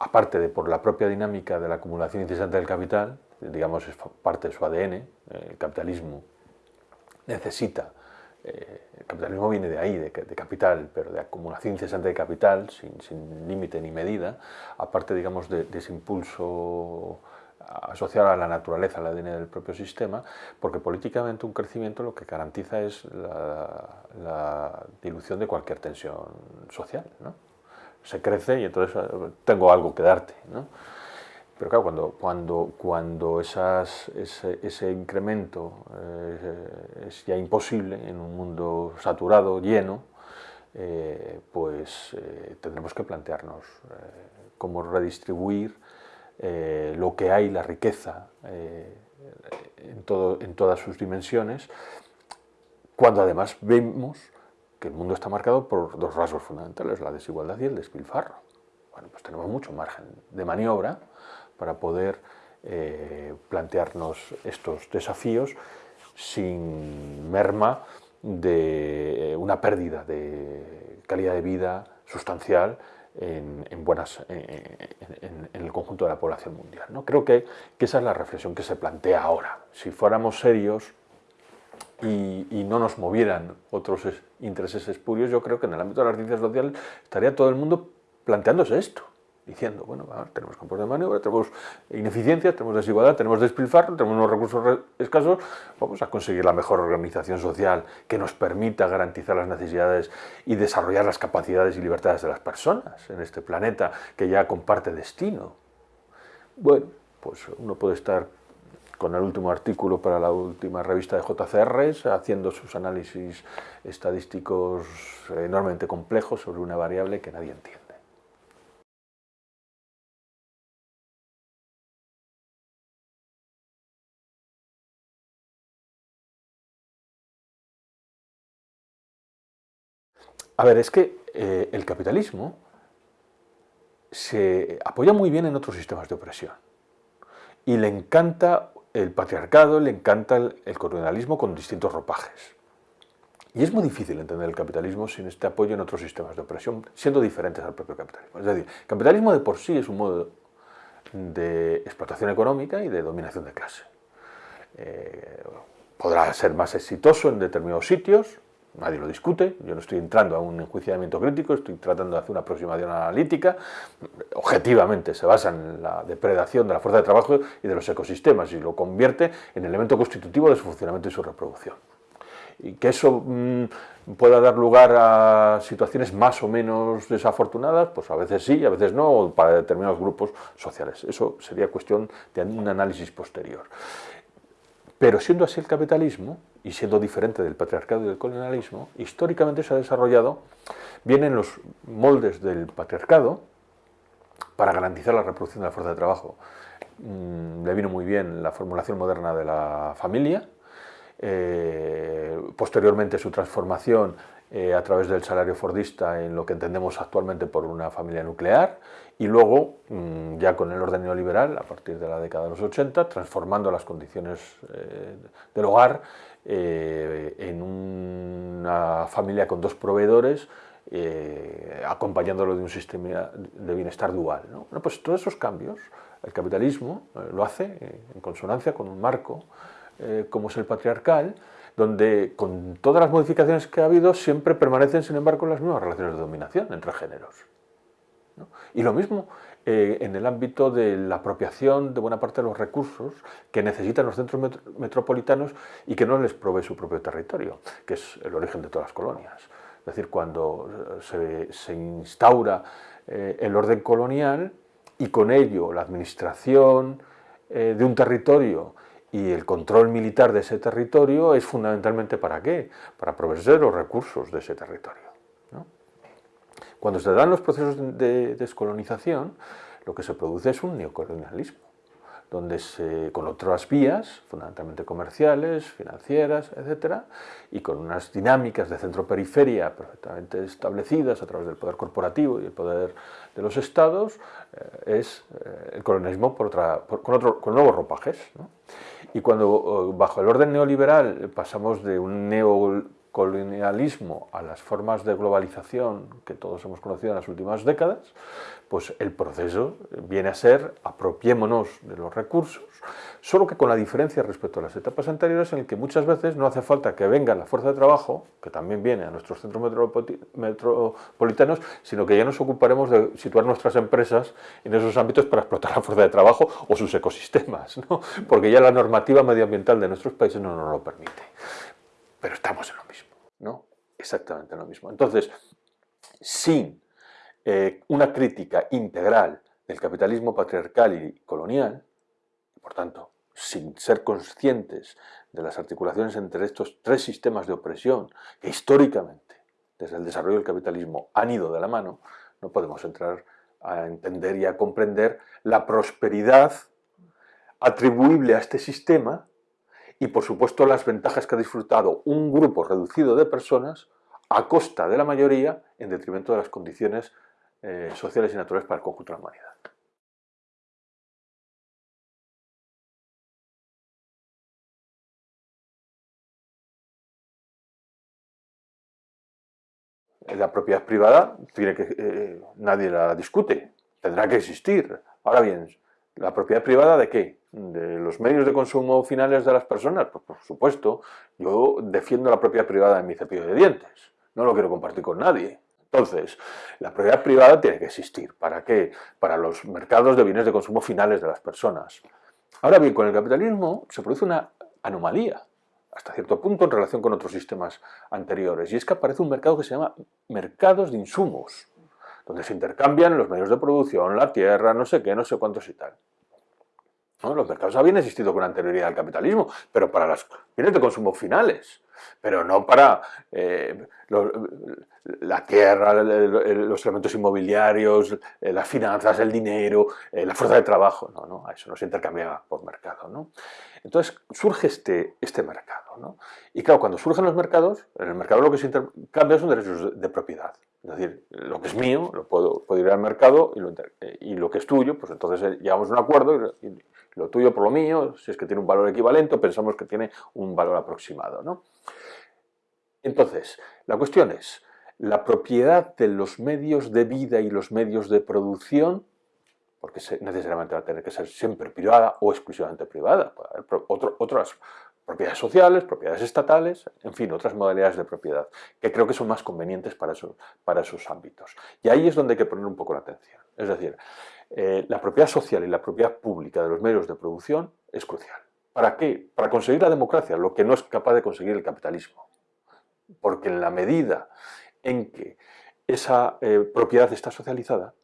Aparte de por la propia dinámica de la acumulación incesante del capital, digamos es parte de su ADN, el capitalismo necesita eh, el capitalismo viene de ahí, de, capital, pero de acumulación incesante de capital, sin, límite ni medida, aparte digamos, de, ese impulso asociado a la naturaleza, al ADN del propio sistema, porque políticamente un crecimiento lo que garantiza es la, dilución de cualquier tensión social. ¿no? Se crece y entonces eh, tengo algo que darte. ¿no? Pero claro, cuando, cuando, cuando ese, incremento eh, es ya imposible en un mundo saturado, lleno, eh, pues tendremos que plantearnos cómo redistribuir lo que hay, la riqueza, en, todo, en todas sus dimensiones, cuando además vemos que el mundo está marcado por dos rasgos fundamentales, la desigualdad y el despilfarro. Bueno, pues tenemos mucho margen de maniobra para poder eh, plantearnos estos desafíos sin merma de una pérdida de calidad de vida sustancial en, buenas, en, el conjunto de la población mundial. ¿no? Creo que, esa es la reflexión que se plantea ahora. Si fuéramos serios y, y, no nos movieran otros intereses espurios, yo creo que en el ámbito de las ciencias sociales estaría todo el mundo planteándose esto diciendo, bueno, tenemos campos de maniobra, tenemos ineficiencia, tenemos desigualdad, tenemos despilfarro, tenemos unos recursos escasos, vamos a conseguir la mejor organización social que nos permita garantizar las necesidades y desarrollar las capacidades y libertades de las personas en este planeta que ya comparte destino. Bueno, pues uno puede estar con el último artículo para la última revista de JCR, haciendo sus análisis estadísticos enormemente complejos sobre una variable que nadie entiende. A ver, es que eh, el capitalismo se apoya muy bien en otros sistemas de opresión y le encanta el patriarcado, le encanta el, colonialismo con distintos ropajes. Y es muy difícil entender el capitalismo sin este apoyo en otros sistemas de opresión, siendo diferentes al propio capitalismo. Es decir, el capitalismo de por sí es un modo de explotación económica y de dominación de clase. Eh, podrá ser más exitoso en determinados sitios, nadie lo discute, yo no estoy entrando a un enjuiciamiento crítico, estoy tratando de hacer una aproximación analítica, objetivamente se basa en la depredación de la fuerza de trabajo y de los ecosistemas y lo convierte en elemento constitutivo de su funcionamiento y su reproducción. Y que eso mm, pueda dar lugar a situaciones más o menos desafortunadas, pues a veces sí, a veces no, para determinados grupos sociales. Eso sería cuestión de un análisis posterior. Pero siendo así el capitalismo, y siendo diferente del patriarcado y del colonialismo, históricamente se ha desarrollado bien en los moldes del patriarcado para garantizar la reproducción de la fuerza de trabajo. Mm, le vino muy bien la formulación moderna de la familia, eh, posteriormente su transformación eh, a través del salario fordista en lo que entendemos actualmente por una familia nuclear y luego, mm, ya con el orden neoliberal, a partir de la década de los 80, transformando las condiciones eh, del hogar eh, en una familia con dos proveedores, acompañándolo de un sistema de bienestar dual. Bueno, pues todos esos cambios, el capitalismo lo hace en consonancia con un marco como es el patriarcal, donde con todas las modificaciones que ha habido siempre permanecen, sin embargo, las mismas relaciones de dominación entre géneros. Y lo mismo eh, en el ámbito de la apropiación de buena parte de los recursos que necesitan los centros metropolitanos y que no les provee su propio territorio, que es el origen de todas las colonias. Es decir, cuando eh, se, instaura eh, el orden colonial y con ello la administración de un territorio y el control militar de ese territorio es fundamentalmente para qué? Para proveer los recursos de ese territorio. Cuando se dan los procesos de descolonización, lo que se produce es un neocolonialismo, donde se, con otras vías, fundamentalmente comerciales, financieras, etc., y con unas dinámicas de centro-periferia perfectamente establecidas a través del poder corporativo y el poder de los estados, eh, es eh, el colonialismo por otra, con, otro, con nuevos ropajes. Y cuando bajo el orden neoliberal pasamos de un neocolonialismo a las formas de globalización que todos hemos conocido en las últimas décadas, pues el proceso viene a ser apropiémonos de los recursos, solo que con la diferencia respecto a las etapas anteriores en el que muchas veces no hace falta que venga la fuerza de trabajo, que también viene a nuestros centros metropolitanos, sino que ya nos ocuparemos de situar nuestras empresas en esos ámbitos para explotar la fuerza de trabajo o sus ecosistemas, ¿no? porque ya la normativa medioambiental de nuestros países no nos lo permite. Pero estamos en lo mismo, ¿no? Exactamente en lo mismo. Entonces, sin eh, una crítica integral del capitalismo patriarcal y colonial, por tanto, sin ser conscientes de las articulaciones entre estos tres sistemas de opresión que históricamente, desde el desarrollo del capitalismo, han ido de la mano, no podemos entrar a entender y a comprender la prosperidad atribuible a este sistema y, por supuesto, las ventajas que ha disfrutado un grupo reducido de personas a costa de la mayoría en detrimento de las condiciones eh, sociales y naturales para el conjunto de la humanidad. La propiedad privada tiene que, eh, nadie la discute, tendrá que existir. Ahora bien, ¿la propiedad privada de qué? ¿De los medios de consumo finales de las personas? Pues por supuesto, yo defiendo la propiedad privada de mi cepillo de dientes, no lo quiero compartir con nadie. Entonces, la propiedad privada tiene que existir. ¿Para qué? Para los mercados de bienes de consumo finales de las personas. Ahora bien, con el capitalismo se produce una anomalía, hasta cierto punto en relación con otros sistemas anteriores, y es que aparece un mercado que se llama mercados de insumos, donde se intercambian los medios de producción, la tierra, no sé qué, no sé cuántos y tal. Los mercados habían existido con anterioridad al capitalismo, pero para los bienes de consumo finales pero no para eh, la tierra, los elementos inmobiliarios, eh, las finanzas, el dinero, eh, la fuerza de trabajo. No, no, eso no se intercambiaba por mercado. ¿no? Entonces surge este, este mercado. ¿no? Y claro, cuando surgen los mercados, en el mercado lo que se intercambia son derechos de, propiedad. Es decir, lo que es mío lo puedo, puedo ir al mercado y lo, y lo, que es tuyo, pues entonces llegamos a un acuerdo y, lo tuyo por lo mío, si es que tiene un valor equivalente, pensamos que tiene un valor aproximado. ¿no? Entonces, la cuestión es, la propiedad de los medios de vida y los medios de producción, porque necesariamente va a tener que ser siempre privada o exclusivamente privada, otras propiedades sociales, propiedades estatales, en fin, otras modalidades de propiedad, que creo que son más convenientes para, para esos ámbitos. Y ahí es donde hay que poner un poco la atención. Es decir, eh, la propiedad social y la propiedad pública de los medios de producción es crucial. ¿Para qué? Para conseguir la democracia, lo que no es capaz de conseguir el capitalismo. Porque en la medida en que esa eh, propiedad está socializada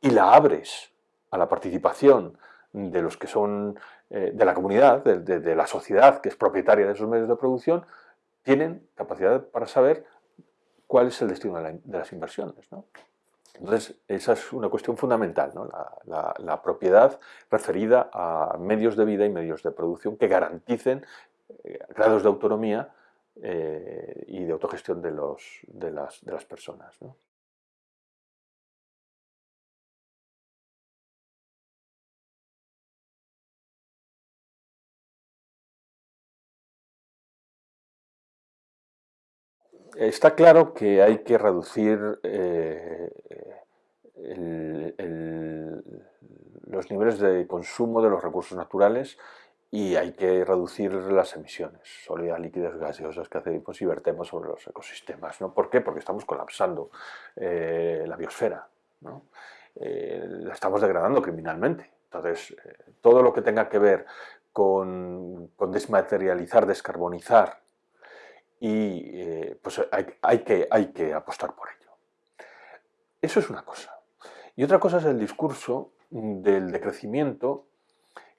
y la abres a la participación de los que son eh, de la comunidad, de, la sociedad que es propietaria de esos medios de producción, tienen capacidad para saber cuál es el destino de, las inversiones. Entonces, esa es una cuestión fundamental, la, propiedad referida a medios de vida y medios de producción que garanticen eh, grados de autonomía eh, y de autogestión de las personas. Está claro que hay que reducir eh, los niveles de consumo de los recursos naturales y hay que reducir las emisiones sólidas, líquidas, gaseosas que hacemos y vertemos sobre los ecosistemas. ¿no? ¿Por qué? Porque estamos colapsando eh, la biosfera, eh, la estamos degradando criminalmente. Entonces, todo lo que tenga que ver con, desmaterializar, descarbonizar, y pues hay, que, hay que apostar por ello. Eso es una cosa. Y otra cosa es el discurso del decrecimiento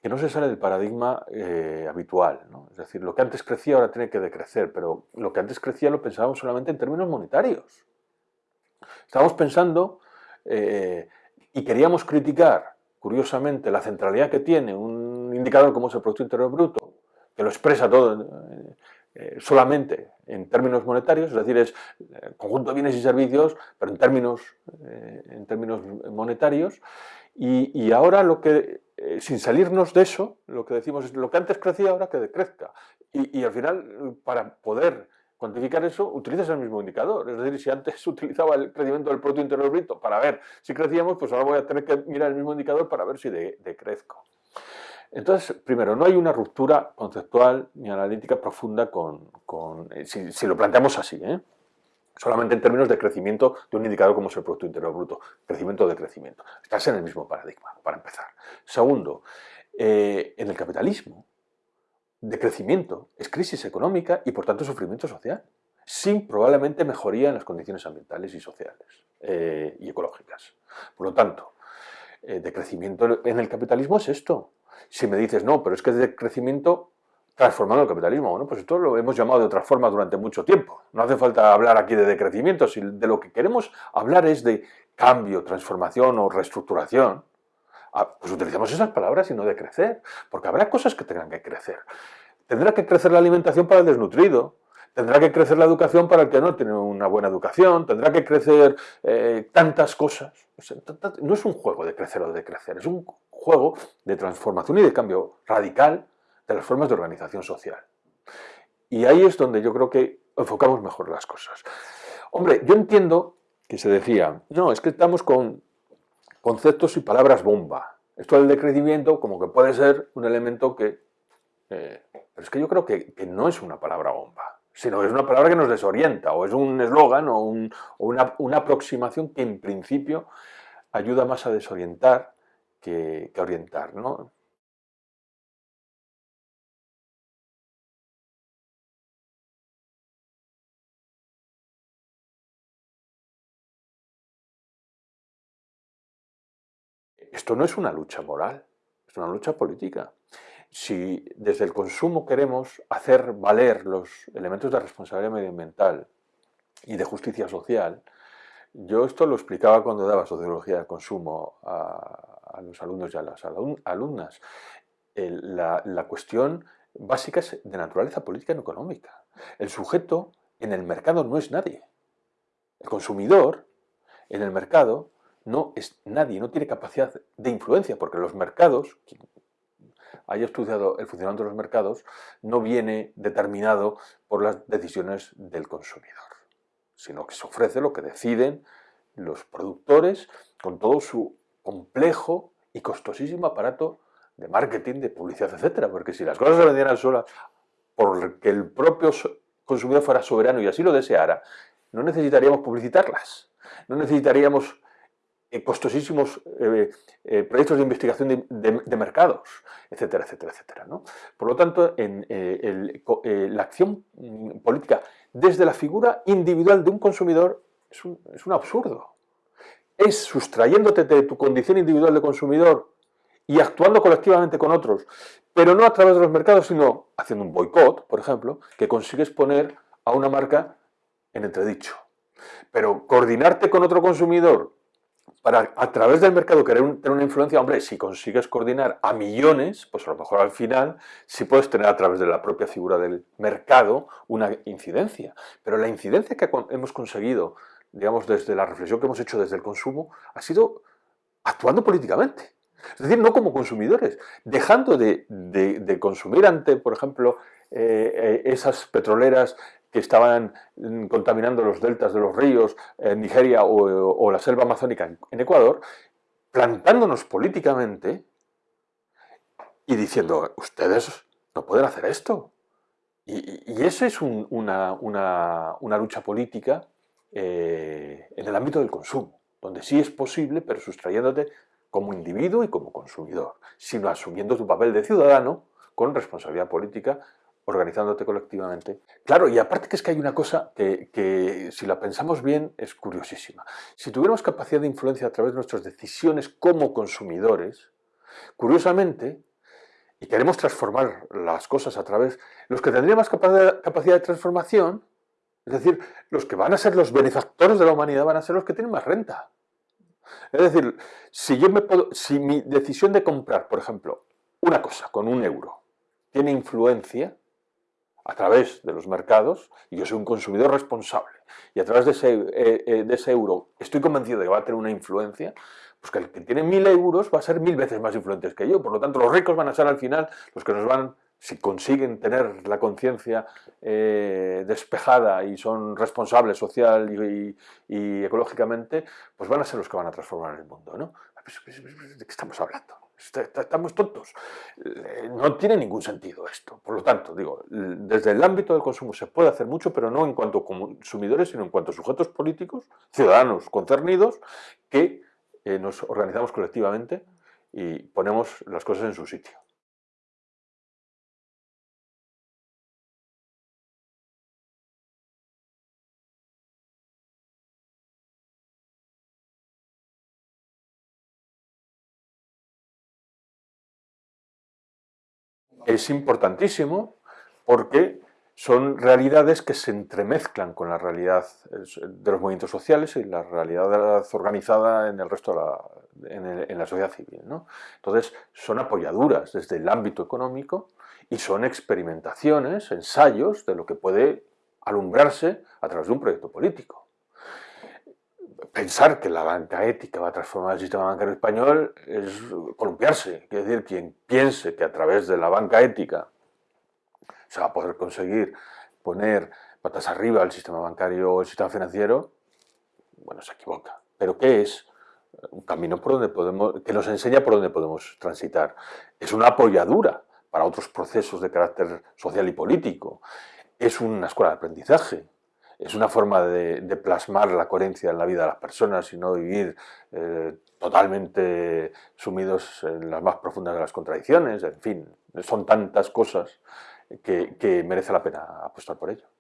que no se sale del paradigma eh, habitual. Es decir, lo que antes crecía ahora tiene que decrecer, pero lo que antes crecía lo pensábamos solamente en términos monetarios. Estábamos pensando eh, y queríamos criticar, curiosamente, la centralidad que tiene un indicador como es el Producto Interior Bruto, que lo expresa todo eh, solamente en términos monetarios, es decir, es conjunto de bienes y servicios, pero en términos, en términos monetarios, y, ahora lo que, eh, sin salirnos de eso, lo que decimos es lo que antes crecía ahora que decrezca. Y, al final, para poder cuantificar eso, utilizas el mismo indicador. Es decir, si antes *laughs* utilizaba el crecimiento del Producto Interior Bruto para ver si crecíamos, pues ahora voy a tener que mirar el mismo indicador para ver si decrezco. Entonces, primero, no hay una ruptura conceptual ni analítica profunda con, eh, si, lo planteamos así, ¿eh? solamente en términos de crecimiento de un indicador como es el Producto Interior Bruto, crecimiento de crecimiento. Estás en el mismo paradigma, para empezar. Segundo, eh, en el capitalismo, de crecimiento es crisis económica y por tanto sufrimiento social, sin probablemente mejoría en las condiciones ambientales y sociales y ecológicas. Por lo tanto, de crecimiento en el capitalismo es esto. Si me dices, no, pero es que de crecimiento transformando el capitalismo. Bueno, pues esto lo hemos llamado de otra forma durante mucho tiempo. No hace falta hablar aquí de decrecimiento, si de lo que queremos hablar es de cambio, transformación o reestructuración. Ah, pues utilizamos esas palabras y no de crecer, porque habrá cosas que tengan que crecer. Tendrá que crecer la alimentación para el desnutrido, tendrá que crecer la educación para el que no tiene una buena educación, tendrá que crecer eh, tantas cosas. No es un juego de crecer o de crecer, es un juego de transformación y de cambio radical de las formas de organización social. Y ahí es donde yo creo que enfocamos mejor las cosas. Hombre, yo entiendo que se decía, no, es que estamos con conceptos y palabras bomba. Esto del decrecimiento como que puede ser un elemento que... Eh, pero es que yo creo que, no es una palabra bomba, sino que es una palabra que nos desorienta, o es un eslogan, o, una, una, aproximación que en principio ayuda más a desorientar que, orientar. ¿no? Esto no es una lucha moral, es una lucha política. Si desde el consumo queremos hacer valer los elementos de responsabilidad medioambiental y de justicia social, yo esto lo explicaba cuando daba sociología del consumo a, los alumnos y a las alumnas. la, la cuestión básica es de naturaleza política y económica. El sujeto en el mercado no es nadie. El consumidor en el mercado no es nadie, no tiene capacidad de influencia, porque los mercados, quien haya estudiado el funcionamiento de los mercados, no viene determinado por las decisiones del consumidor, sino que se ofrece lo que deciden los productores con todo su complejo y costosísimo aparato de marketing, de publicidad, etcétera, porque si las cosas se vendieran solas porque el propio consumidor fuera soberano y así lo deseara, no necesitaríamos publicitarlas, no necesitaríamos eh, costosísimos eh, eh, proyectos de investigación de, mercados, etcétera, etcétera, etcétera. Por lo tanto, en, la acción mm, política desde la figura individual de un consumidor es un absurdo. Es sustrayéndote de tu condición individual de consumidor y actuando colectivamente con otros, pero no a través de los mercados, sino haciendo un boicot, por ejemplo, que consigues poner a una marca en entredicho. Pero coordinarte con otro consumidor para a través del mercado querer tener una influencia, hombre, si consigues coordinar a millones, pues a lo mejor al final sí puedes tener a través de la propia figura del mercado una incidencia. Pero la incidencia que hemos conseguido, digamos, desde la reflexión que hemos hecho desde el consumo, ha sido actuando políticamente. Es decir, no como consumidores, dejando de, consumir ante, por ejemplo, eh, eh, esas petroleras que estaban mm, contaminando los deltas de los ríos en Nigeria o, la selva amazónica en, Ecuador, plantándonos políticamente y diciendo, ustedes no pueden hacer esto. Y, eso es una, lucha política eh, en el ámbito del consumo, donde sí es posible, pero sustrayéndote como individuo y como consumidor, sino asumiendo tu papel de ciudadano con responsabilidad política organizándote colectivamente. Claro, y aparte que es que hay una cosa que, si la pensamos bien es curiosísima. Si tuviéramos capacidad de influencia a través de nuestras decisiones como consumidores, curiosamente, y queremos transformar las cosas a través, los que tendrían más capacidad de transformación, es decir, los que van a ser los benefactores de la humanidad van a ser los que tienen más renta. Es decir, si, yo me puedo, si mi decisión de comprar, por ejemplo, una cosa con un euro, tiene influencia, a través de los mercados, y yo soy un consumidor responsable, y a través de ese, eh, eh, de ese euro estoy convencido de que va a tener una influencia, pues que el que tiene mil euros va a ser mil veces más influente que yo. Por lo tanto, los ricos van a ser al final los que nos van, si consiguen tener la conciencia eh, despejada y son responsables social y, y, ecológicamente, pues van a ser los que van a transformar el mundo. ¿no? ¿De qué estamos hablando? Estamos tontos. Eh, no tiene ningún sentido esto. Por lo tanto, digo, desde el ámbito del consumo se puede hacer mucho, pero no en cuanto a consumidores, sino en cuanto a sujetos políticos, ciudadanos concernidos, que eh, nos organizamos colectivamente y ponemos las cosas en su sitio. Es importantísimo porque son realidades que se entremezclan con la realidad de los movimientos sociales y la realidad organizada en el resto de la, en, la sociedad civil. Entonces, son apoyaduras desde el ámbito económico y son experimentaciones, ensayos de lo que puede alumbrarse a través de un proyecto político pensar que la banca ética va a transformar el sistema bancario español es columpiarse. Quiere decir, quien piense que a través de la banca ética se va a poder conseguir poner patas arriba al sistema bancario o el sistema financiero, bueno, se equivoca. ¿Pero qué es? Un camino por donde podemos, que nos enseña por dónde podemos transitar. Es una apoyadura para otros procesos de carácter social y político. Es una escuela de aprendizaje es una forma de, plasmar la coherencia en la vida de las personas y no vivir eh, totalmente sumidos en las más profundas de las contradicciones, en fin, son tantas cosas que merece la pena apostar por ello.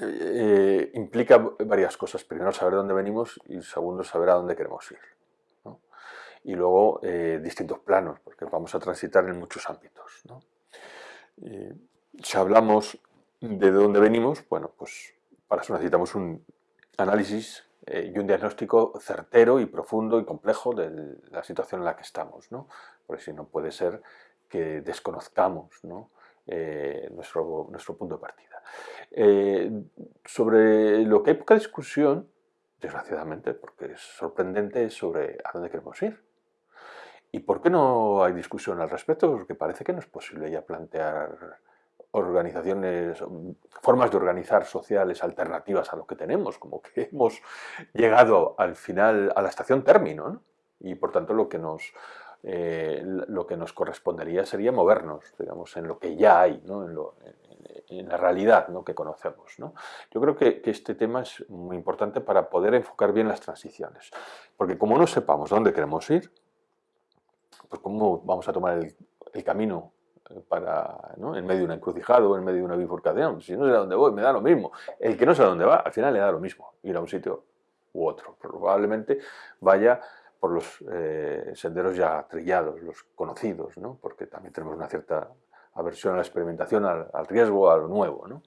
Eh, implica varias cosas. Primero, saber dónde venimos y segundo, saber a dónde queremos ir. Y luego, eh, distintos planos, porque vamos a transitar en muchos ámbitos. si hablamos de dónde venimos, bueno, pues para eso necesitamos un análisis eh, y un diagnóstico certero y profundo y complejo de la situación en la que estamos, ¿no? porque si no puede ser que desconozcamos nuestro, nuestro punto de partida. Eh, sobre lo que hay poca discusión, desgraciadamente, porque es sorprendente, es sobre a dónde queremos ir. ¿Y por qué no hay discusión al respecto? Porque parece que no es posible ya plantear organizaciones, formas de organizar sociales alternativas a lo que tenemos, como que hemos llegado al final, a la estación término, y por tanto lo que nos eh, lo que nos correspondería sería movernos, digamos, en lo que ya hay, en, la realidad ¿no? que conocemos. ¿no? Yo creo que, este tema es muy importante para poder enfocar bien las transiciones, porque como no sepamos dónde queremos ir, pues cómo vamos a tomar el, camino eh, para, ¿no? en medio de una encrucijada o en medio de una bifurcación. Si no sé a dónde voy, me da lo mismo. El que no a dónde va, al final le da lo mismo, ir a un sitio u otro. Probablemente vaya por los eh, senderos ya trillados, los conocidos, ¿no? porque también tenemos una cierta aversión a la experimentación, al, riesgo, a lo nuevo. ¿no?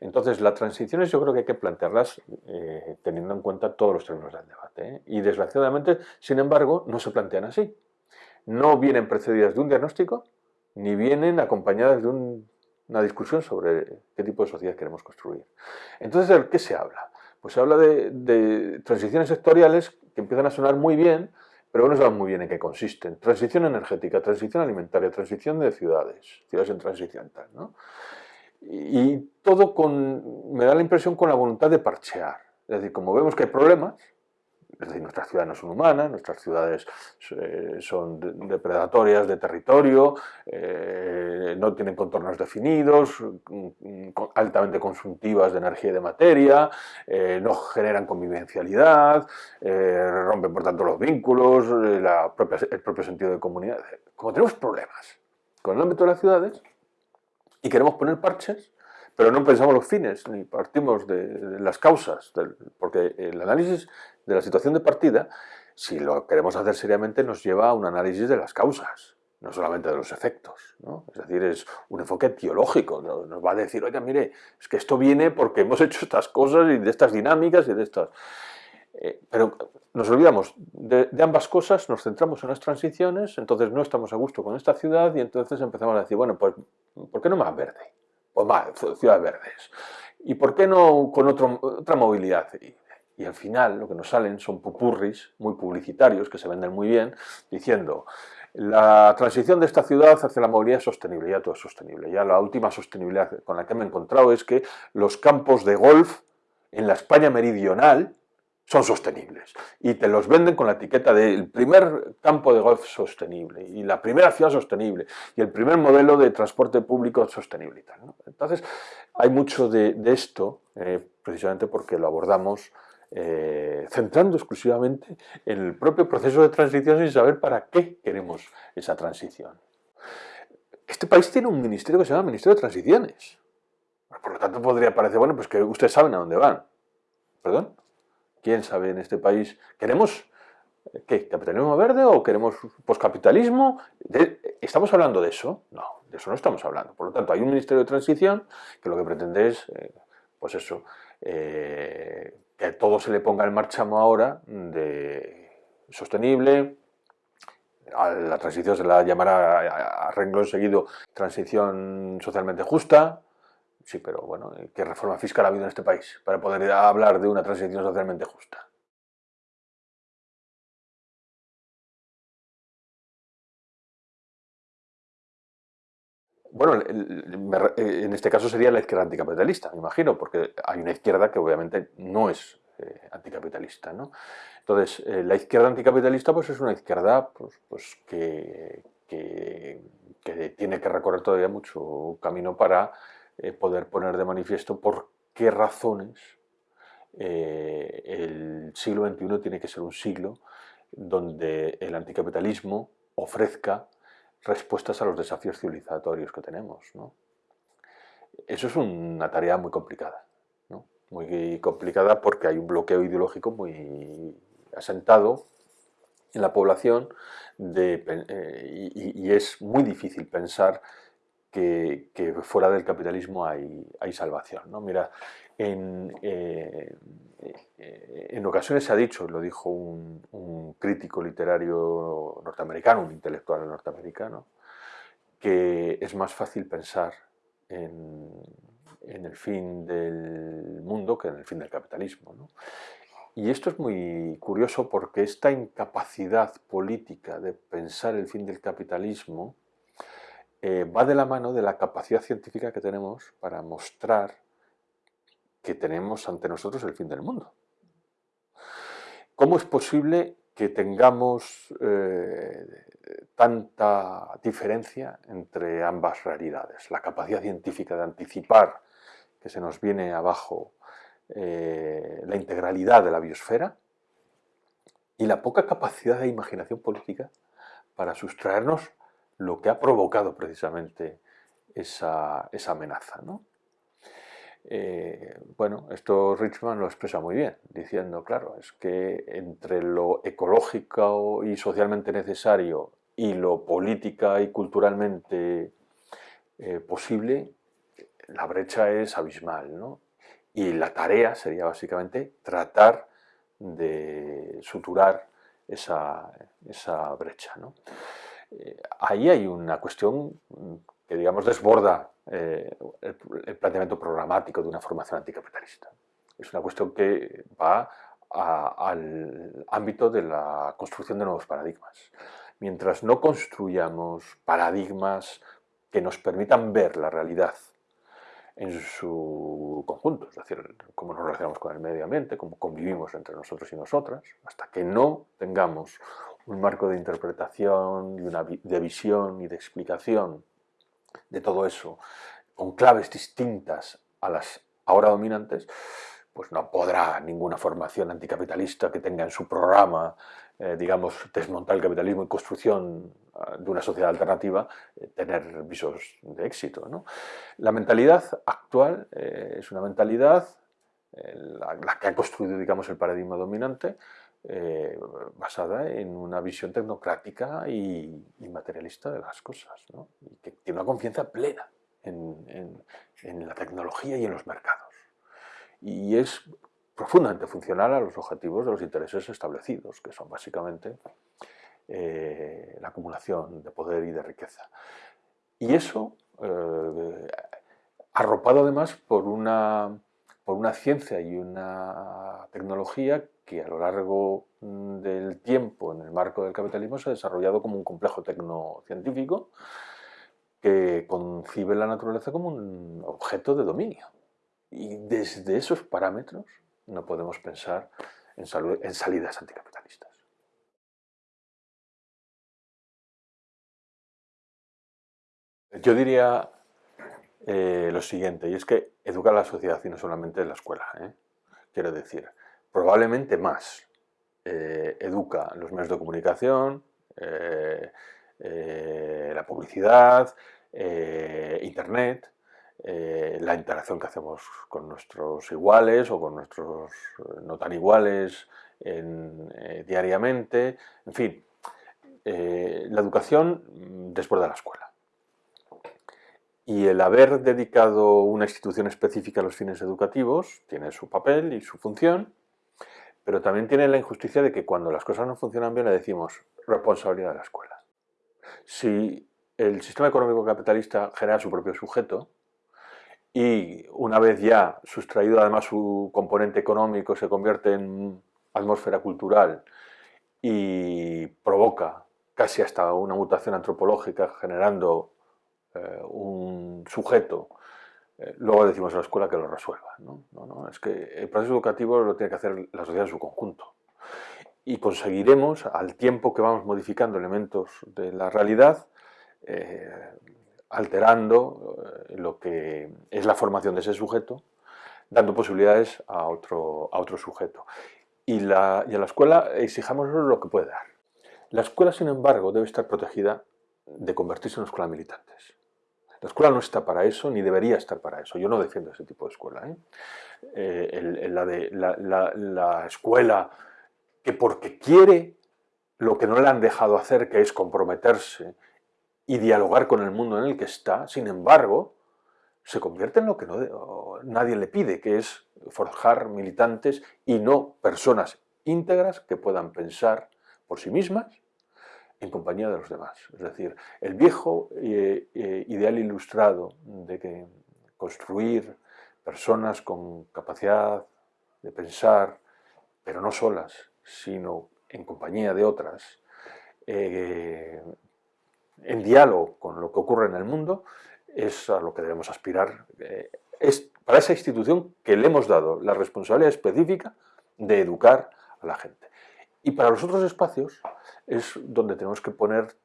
Entonces, las transiciones yo creo que hay que plantearlas eh, teniendo en cuenta todos los términos del debate. ¿eh? Y desgraciadamente, sin embargo, no se plantean así. No vienen precedidas de un diagnóstico, ni vienen acompañadas de una discusión sobre qué tipo de sociedad queremos construir. Entonces, ¿de qué se habla? Pues se habla de, transiciones sectoriales que empiezan a sonar muy bien, pero no saben muy bien en qué consisten. Transición energética, transición alimentaria, transición de ciudades, ciudades en transición tal, ¿no? Y todo con, me da la impresión con la voluntad de parchear. Es decir, como vemos que hay problemas, es decir, nuestras ciudades no son humanas, nuestras ciudades eh, son depredatorias de territorio, eh, no tienen contornos definidos, mm, altamente consumtivas de energía y de materia, eh, no generan convivencialidad, rompen por tanto los vínculos, el propio sentido de comunidad. Como tenemos problemas con el ámbito de las ciudades y queremos poner parches, pero no pensamos los fines, ni partimos de, las causas, porque el análisis de la situación de partida, si lo queremos hacer seriamente, nos lleva a un análisis de las causas, no solamente de los efectos. Es decir, es un enfoque teológico, nos va a decir, oiga, mire, es que esto viene porque hemos *laughs* hecho estas cosas y de estas dinámicas y de estas... Eh, pero nos olvidamos de, ambas cosas, nos centramos en las transiciones, entonces no estamos a gusto con esta ciudad y entonces empezamos a decir, bueno, pues, ¿por qué no más verde? Pues más, ciudades verdes. ¿Y por qué no con otra movilidad? Al final lo que nos salen son pupurris muy publicitarios que se venden muy bien, diciendo la transición de esta ciudad hacia la movilidad sostenible, ya todo es sostenible. Ya la última sostenibilidad con la que me he encontrado es que los campos de golf en la España meridional son sostenibles. Y te los venden con la etiqueta del primer campo de golf sostenible y la primera ciudad sostenible y el primer modelo de transporte público sostenible. Y tal, Entonces, hay mucho de, esto, eh, precisamente porque lo abordamos eh, centrando exclusivamente en el propio proceso de transición sin saber para qué queremos esa transición. Este país tiene un ministerio que se llama Ministerio de Transiciones. Por lo tanto, podría parecer, bueno, pues que ustedes saben a dónde van. ¿Perdón? ¿Quién sabe en este país? ¿Queremos qué? ¿Capitalismo verde o queremos poscapitalismo? ¿Estamos hablando de eso? No, de eso no estamos hablando. Por lo tanto, hay un Ministerio de Transición que lo que pretende es, eh, pues eso, eh, que todo se le ponga en marcha ahora de sostenible, a la transición se la llamará a renglón seguido transición socialmente justa, Sí, pero bueno, ¿qué reforma fiscal ha habido en este país para poder hablar de una transición socialmente justa? Bueno, en este caso sería la izquierda anticapitalista, me imagino, porque hay una izquierda que obviamente no es eh, anticapitalista. ¿no? Entonces, eh, la izquierda anticapitalista pues, es una izquierda pues, pues que, que, tiene que recorrer todavía mucho camino para eh, poder poner de manifiesto por qué razones eh, el siglo XXI tiene que ser un siglo donde el anticapitalismo ofrezca respuestas a los desafíos civilizatorios que tenemos. Eso es una tarea muy complicada, muy complicada porque hay un bloqueo ideológico muy asentado en la población eh, y, es muy difícil pensar que, fuera del capitalismo hay, salvación. ¿no? Mira, en, eh, en, ocasiones se ha dicho, lo dijo un, crítico literario norteamericano, un intelectual norteamericano, que es más fácil pensar en, el fin del mundo que en el fin del capitalismo. Y esto es muy curioso porque esta incapacidad política de pensar el fin del capitalismo eh, va de la mano de la capacidad científica que tenemos para mostrar que tenemos ante nosotros el fin del mundo. ¿Cómo es posible que tengamos eh, tanta diferencia entre ambas realidades? La capacidad científica de anticipar que se nos viene abajo eh, la integralidad de la biosfera y la poca capacidad de imaginación política para sustraernos lo que ha provocado precisamente esa, amenaza. Eh, bueno, esto Richman lo expresa muy bien, diciendo, claro, es que entre lo ecológico y socialmente necesario y lo política y culturalmente eh, posible, la brecha es abismal, ¿no? Y la tarea sería básicamente tratar de suturar esa, brecha. ¿no? Eh, ahí hay una cuestión que, digamos, desborda eh, el, planteamiento programático de una formación anticapitalista. Es una cuestión que va al ámbito de la construcción de nuevos paradigmas. Mientras no construyamos paradigmas que nos permitan ver la realidad en su conjunto, es decir, cómo nos relacionamos con el medio ambiente, cómo convivimos entre nosotros y nosotras, hasta que no tengamos un marco de interpretación, y una, de visión y de explicación de todo eso, con claves distintas a las ahora dominantes, pues no podrá ninguna formación anticapitalista que tenga en su programa, eh, digamos, desmontar el capitalismo y construcción ah, de una sociedad alternativa, eh, tener visos de éxito. La mentalidad actual eh, es una mentalidad, la, que ha construido, digamos, el paradigma dominante, basada en una visión tecnocrática y, materialista de las cosas, ¿no? y que tiene una confianza plena en la tecnología y en los mercados y es profundamente funcional a los objetivos de los intereses establecidos, que son básicamente eh, la acumulación de poder y de riqueza. Y eso, eh, arropado además por una, por una ciencia y una tecnología que a lo largo del tiempo, en el marco del capitalismo, se ha desarrollado como un complejo tecnocientífico que concibe la naturaleza como un objeto de dominio. Y desde esos parámetros no podemos pensar en, salidas anticapitalistas. Yo diría eh, lo siguiente, y es que educar a la sociedad y no solamente en la escuela. ¿eh? Quiero decir, probablemente más eh, educa los medios de comunicación, la publicidad, internet, eh, la interacción que hacemos con nuestros iguales o con nuestros eh, no tan iguales eh, diariamente, en fin, la educación después de la escuela. Y el haber dedicado una institución específica a los fines educativos tiene su papel y su función, pero también tiene la injusticia de que cuando las cosas no funcionan bien le decimos responsabilidad de la escuela. Si el sistema económico capitalista genera su propio sujeto, y una vez ya sustraído además su componente económico se convierte en atmósfera cultural y provoca casi hasta una mutación antropológica generando eh, un sujeto, eh, luego decimos a la escuela que lo resuelva. ¿no? No, es que el proceso educativo lo tiene que hacer la sociedad en su conjunto. Y conseguiremos, al tiempo que vamos modificando elementos de la realidad, eh, alterando eh, lo que es la formación de ese sujeto, dando posibilidades a otro, a otro sujeto. Y, la, a la escuela exijamos lo que puede dar. La escuela, sin embargo, debe estar protegida de convertirse en una escuela militantes. La escuela no está para eso, ni debería estar para eso. Yo no defiendo ese tipo de escuela. ¿eh? Eh, la, de, la, la escuela que porque quiere lo que no le han dejado hacer, que es comprometerse y dialogar con el mundo en el que está, sin embargo, se convierte en lo que nadie le pide, que es forjar militantes y no personas íntegras que puedan pensar por sí mismas en compañía de los demás. Es decir, el viejo eh, eh, ideal ilustrado de que construir personas con capacidad de pensar, pero no solas, sino en compañía de otras, eh, en diálogo con lo que ocurre en el mundo, es a lo que debemos aspirar. Es para esa institución que le hemos dado la responsabilidad específica de educar a la gente. Y para los otros espacios es donde tenemos que poner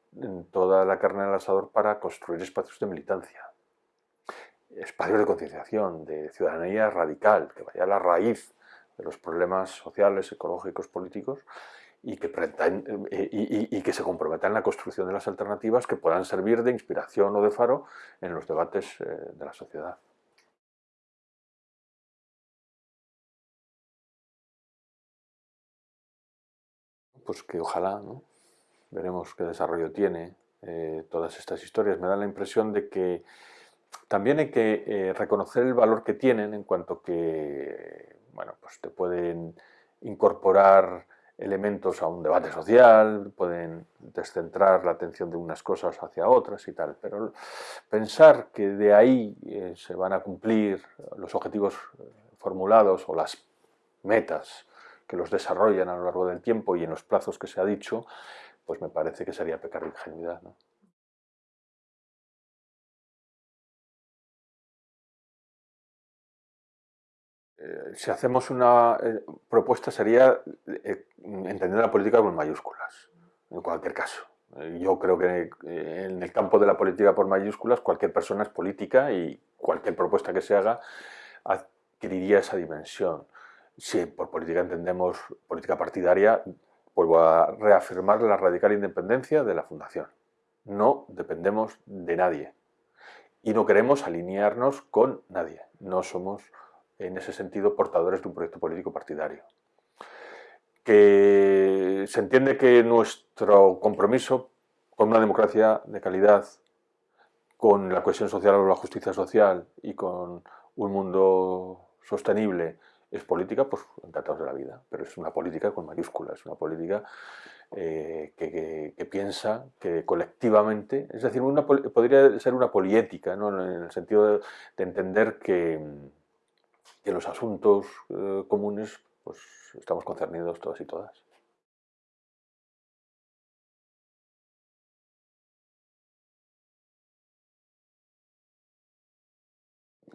toda la carne al asador para construir espacios de militancia, espacios de concienciación, de ciudadanía radical, que vaya a la raíz de los problemas sociales, ecológicos, políticos y que, eh, se comprometan en la construcción de las alternativas que puedan servir de inspiración o de faro en los debates eh, de la sociedad. Pues que ojalá, veremos qué desarrollo tiene eh, todas estas historias. Me da la impresión de que también hay que eh, reconocer el valor que tienen en cuanto que, bueno, pues te pueden incorporar elementos a un debate social, pueden descentrar la atención de unas cosas hacia otras y tal, pero pensar que de ahí eh, se van a cumplir los objetivos formulados o las metas que los desarrollan a lo largo del tiempo y en los plazos que se ha dicho, pues me parece que sería pecar de ingenuidad. Eh, si hacemos una eh, propuesta sería eh, entender la política con mayúsculas, en cualquier caso. Yo creo que en el campo de la política por mayúsculas cualquier persona es política y cualquier propuesta que se haga adquiriría esa dimensión. Si por política entendemos política partidaria, vuelvo a reafirmar la radical independencia de la Fundación. No dependemos de nadie y no queremos alinearnos con nadie. No somos, en ese sentido, portadores de un proyecto político partidario. Que se entiende que nuestro compromiso con una democracia de calidad, con la cohesión social o la justicia social y con un mundo sostenible es política, pues encantados de la vida, pero es una política con mayúsculas, es una política eh, que, piensa que colectivamente, es decir, podría ser una poliética, ¿no? en el sentido de, entender que, en los asuntos eh, comunes pues, estamos concernidos todos y todas.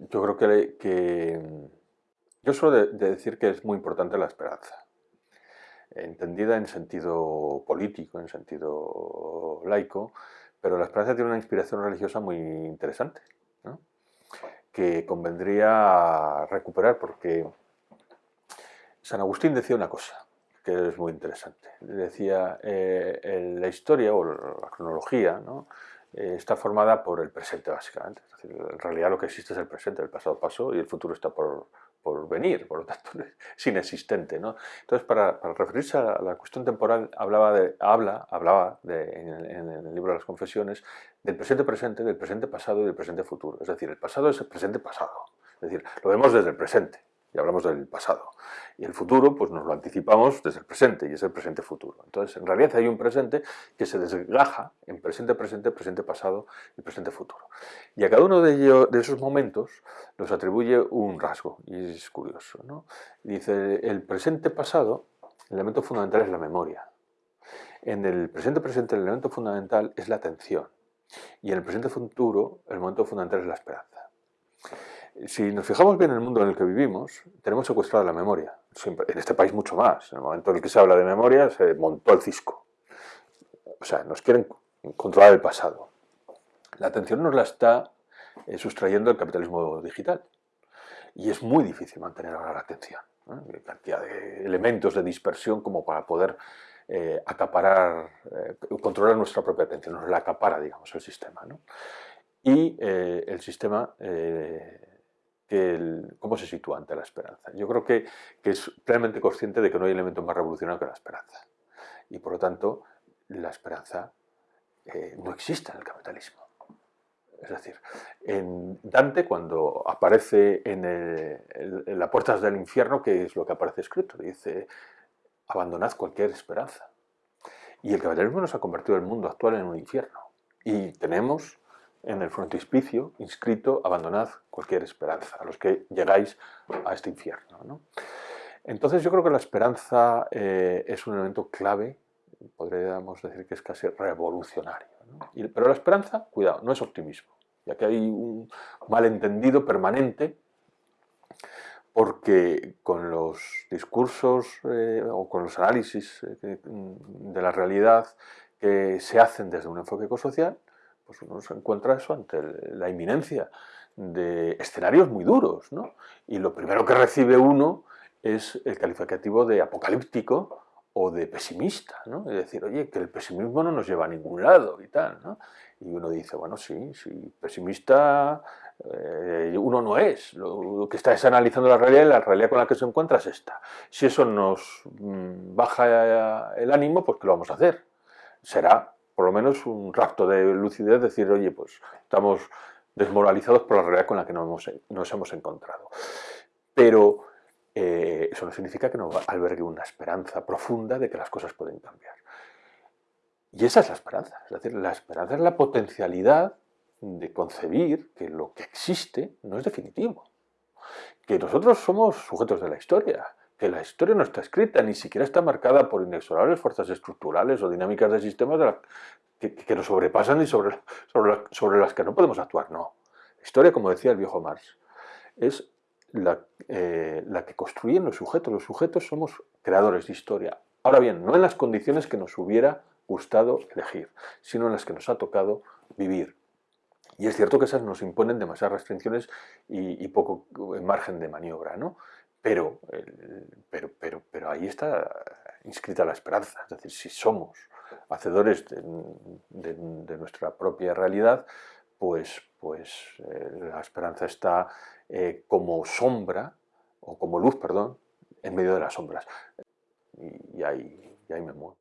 Yo creo que yo suelo de, decir que es muy importante la esperanza, entendida en sentido político, en sentido laico, pero la esperanza tiene una inspiración religiosa muy interesante, que convendría recuperar porque San Agustín decía una cosa que es muy interesante. Decía, eh, la historia o la cronología eh, está formada por el presente básicamente. en realidad lo que existe es el presente, el pasado pasó y el futuro está por, por venir, por lo tanto *laughs* es inexistente. ¿no? Entonces, para, referirse a la cuestión temporal, hablaba de, habla, hablaba de, en, el, libro de las confesiones del presente presente, del presente pasado y del presente futuro. Es decir, el pasado es el presente pasado. Es decir, lo vemos desde el presente y hablamos del pasado. Y el futuro, pues nos lo anticipamos desde el presente, y es el presente-futuro. Entonces, en realidad hay un presente que se desgaja en presente-presente, presente-pasado y presente-futuro. Y a cada uno de, ellos, de esos momentos nos atribuye un rasgo, y es curioso. ¿no? Dice, el presente-pasado, el elemento fundamental es la memoria. En el presente-presente el elemento fundamental es la atención. Y en el presente-futuro el momento fundamental es la esperanza si nos fijamos bien en el mundo en el que vivimos, tenemos secuestrada la memoria. Siempre, en este país mucho más. En el momento en el que se habla de memoria, se montó el cisco. O sea, nos quieren controlar el pasado. La atención nos la está eh, sustrayendo el capitalismo digital. Y es muy difícil mantener ahora la atención. Hay cantidad de elementos de dispersión como para poder eh, acaparar, eh, controlar nuestra propia atención. Nos la acapara, digamos, el sistema. Y el sistema cómo se sitúa ante la esperanza. Yo creo que, es plenamente consciente de que no hay elemento más revolucionario que la esperanza. Y por lo tanto, la esperanza eh, no existe en el capitalismo. Es decir, en Dante, cuando aparece en, en, las puertas del infierno, ¿qué es lo que aparece escrito? Dice, abandonad cualquier esperanza. Y el capitalismo nos ha convertido el mundo actual en un infierno. Y tenemos en el frontispicio inscrito abandonad cualquier esperanza, a los que llegáis a este infierno. Entonces yo creo que la esperanza eh, es un elemento clave, podríamos decir que es casi revolucionario. pero la esperanza, cuidado, no es optimismo, ya que hay un malentendido permanente porque con los discursos eh, o con los análisis eh, de la realidad que se hacen desde un enfoque ecosocial, pues uno se encuentra eso ante la inminencia de escenarios muy duros, ¿no? Y lo primero que recibe uno es el calificativo de apocalíptico o de pesimista, ¿no? Es decir, oye, que el pesimismo no nos lleva a ningún lado y tal, ¿no? Y uno dice, bueno, sí, sí, pesimista eh, uno no es, lo, que está es analizando la realidad y la realidad con la que se encuentra es esta. Si eso nos mm, baja el ánimo, pues ¿qué lo vamos a hacer? Será por lo menos un rapto de lucidez, decir, oye, pues estamos desmoralizados por la realidad con la que nos hemos, encontrado. Pero eh, eso no significa que no albergue una esperanza profunda de que las cosas pueden cambiar. Y esa es la esperanza. Es decir, la esperanza es la potencialidad de concebir que lo que existe no es definitivo. Que nosotros somos sujetos de la historia, que la historia no está escrita, ni siquiera está marcada por inexorables fuerzas estructurales o dinámicas de sistemas que, nos sobrepasan y sobre, sobre, sobre, las que no podemos actuar. No. La historia, como decía el viejo Marx, es la, eh, la que construyen los sujetos. Los sujetos somos creadores de historia. Ahora bien, no en las condiciones que nos hubiera gustado elegir, sino en las que nos ha tocado vivir. Y es cierto que esas nos imponen demasiadas restricciones y, poco margen de maniobra, ¿no? Pero, pero, pero, pero ahí está inscrita la esperanza, es decir, si somos hacedores de, nuestra propia realidad, pues, pues eh, la esperanza está eh, como sombra, o como luz, perdón, en medio de las sombras. Y, ahí, y ahí me muevo.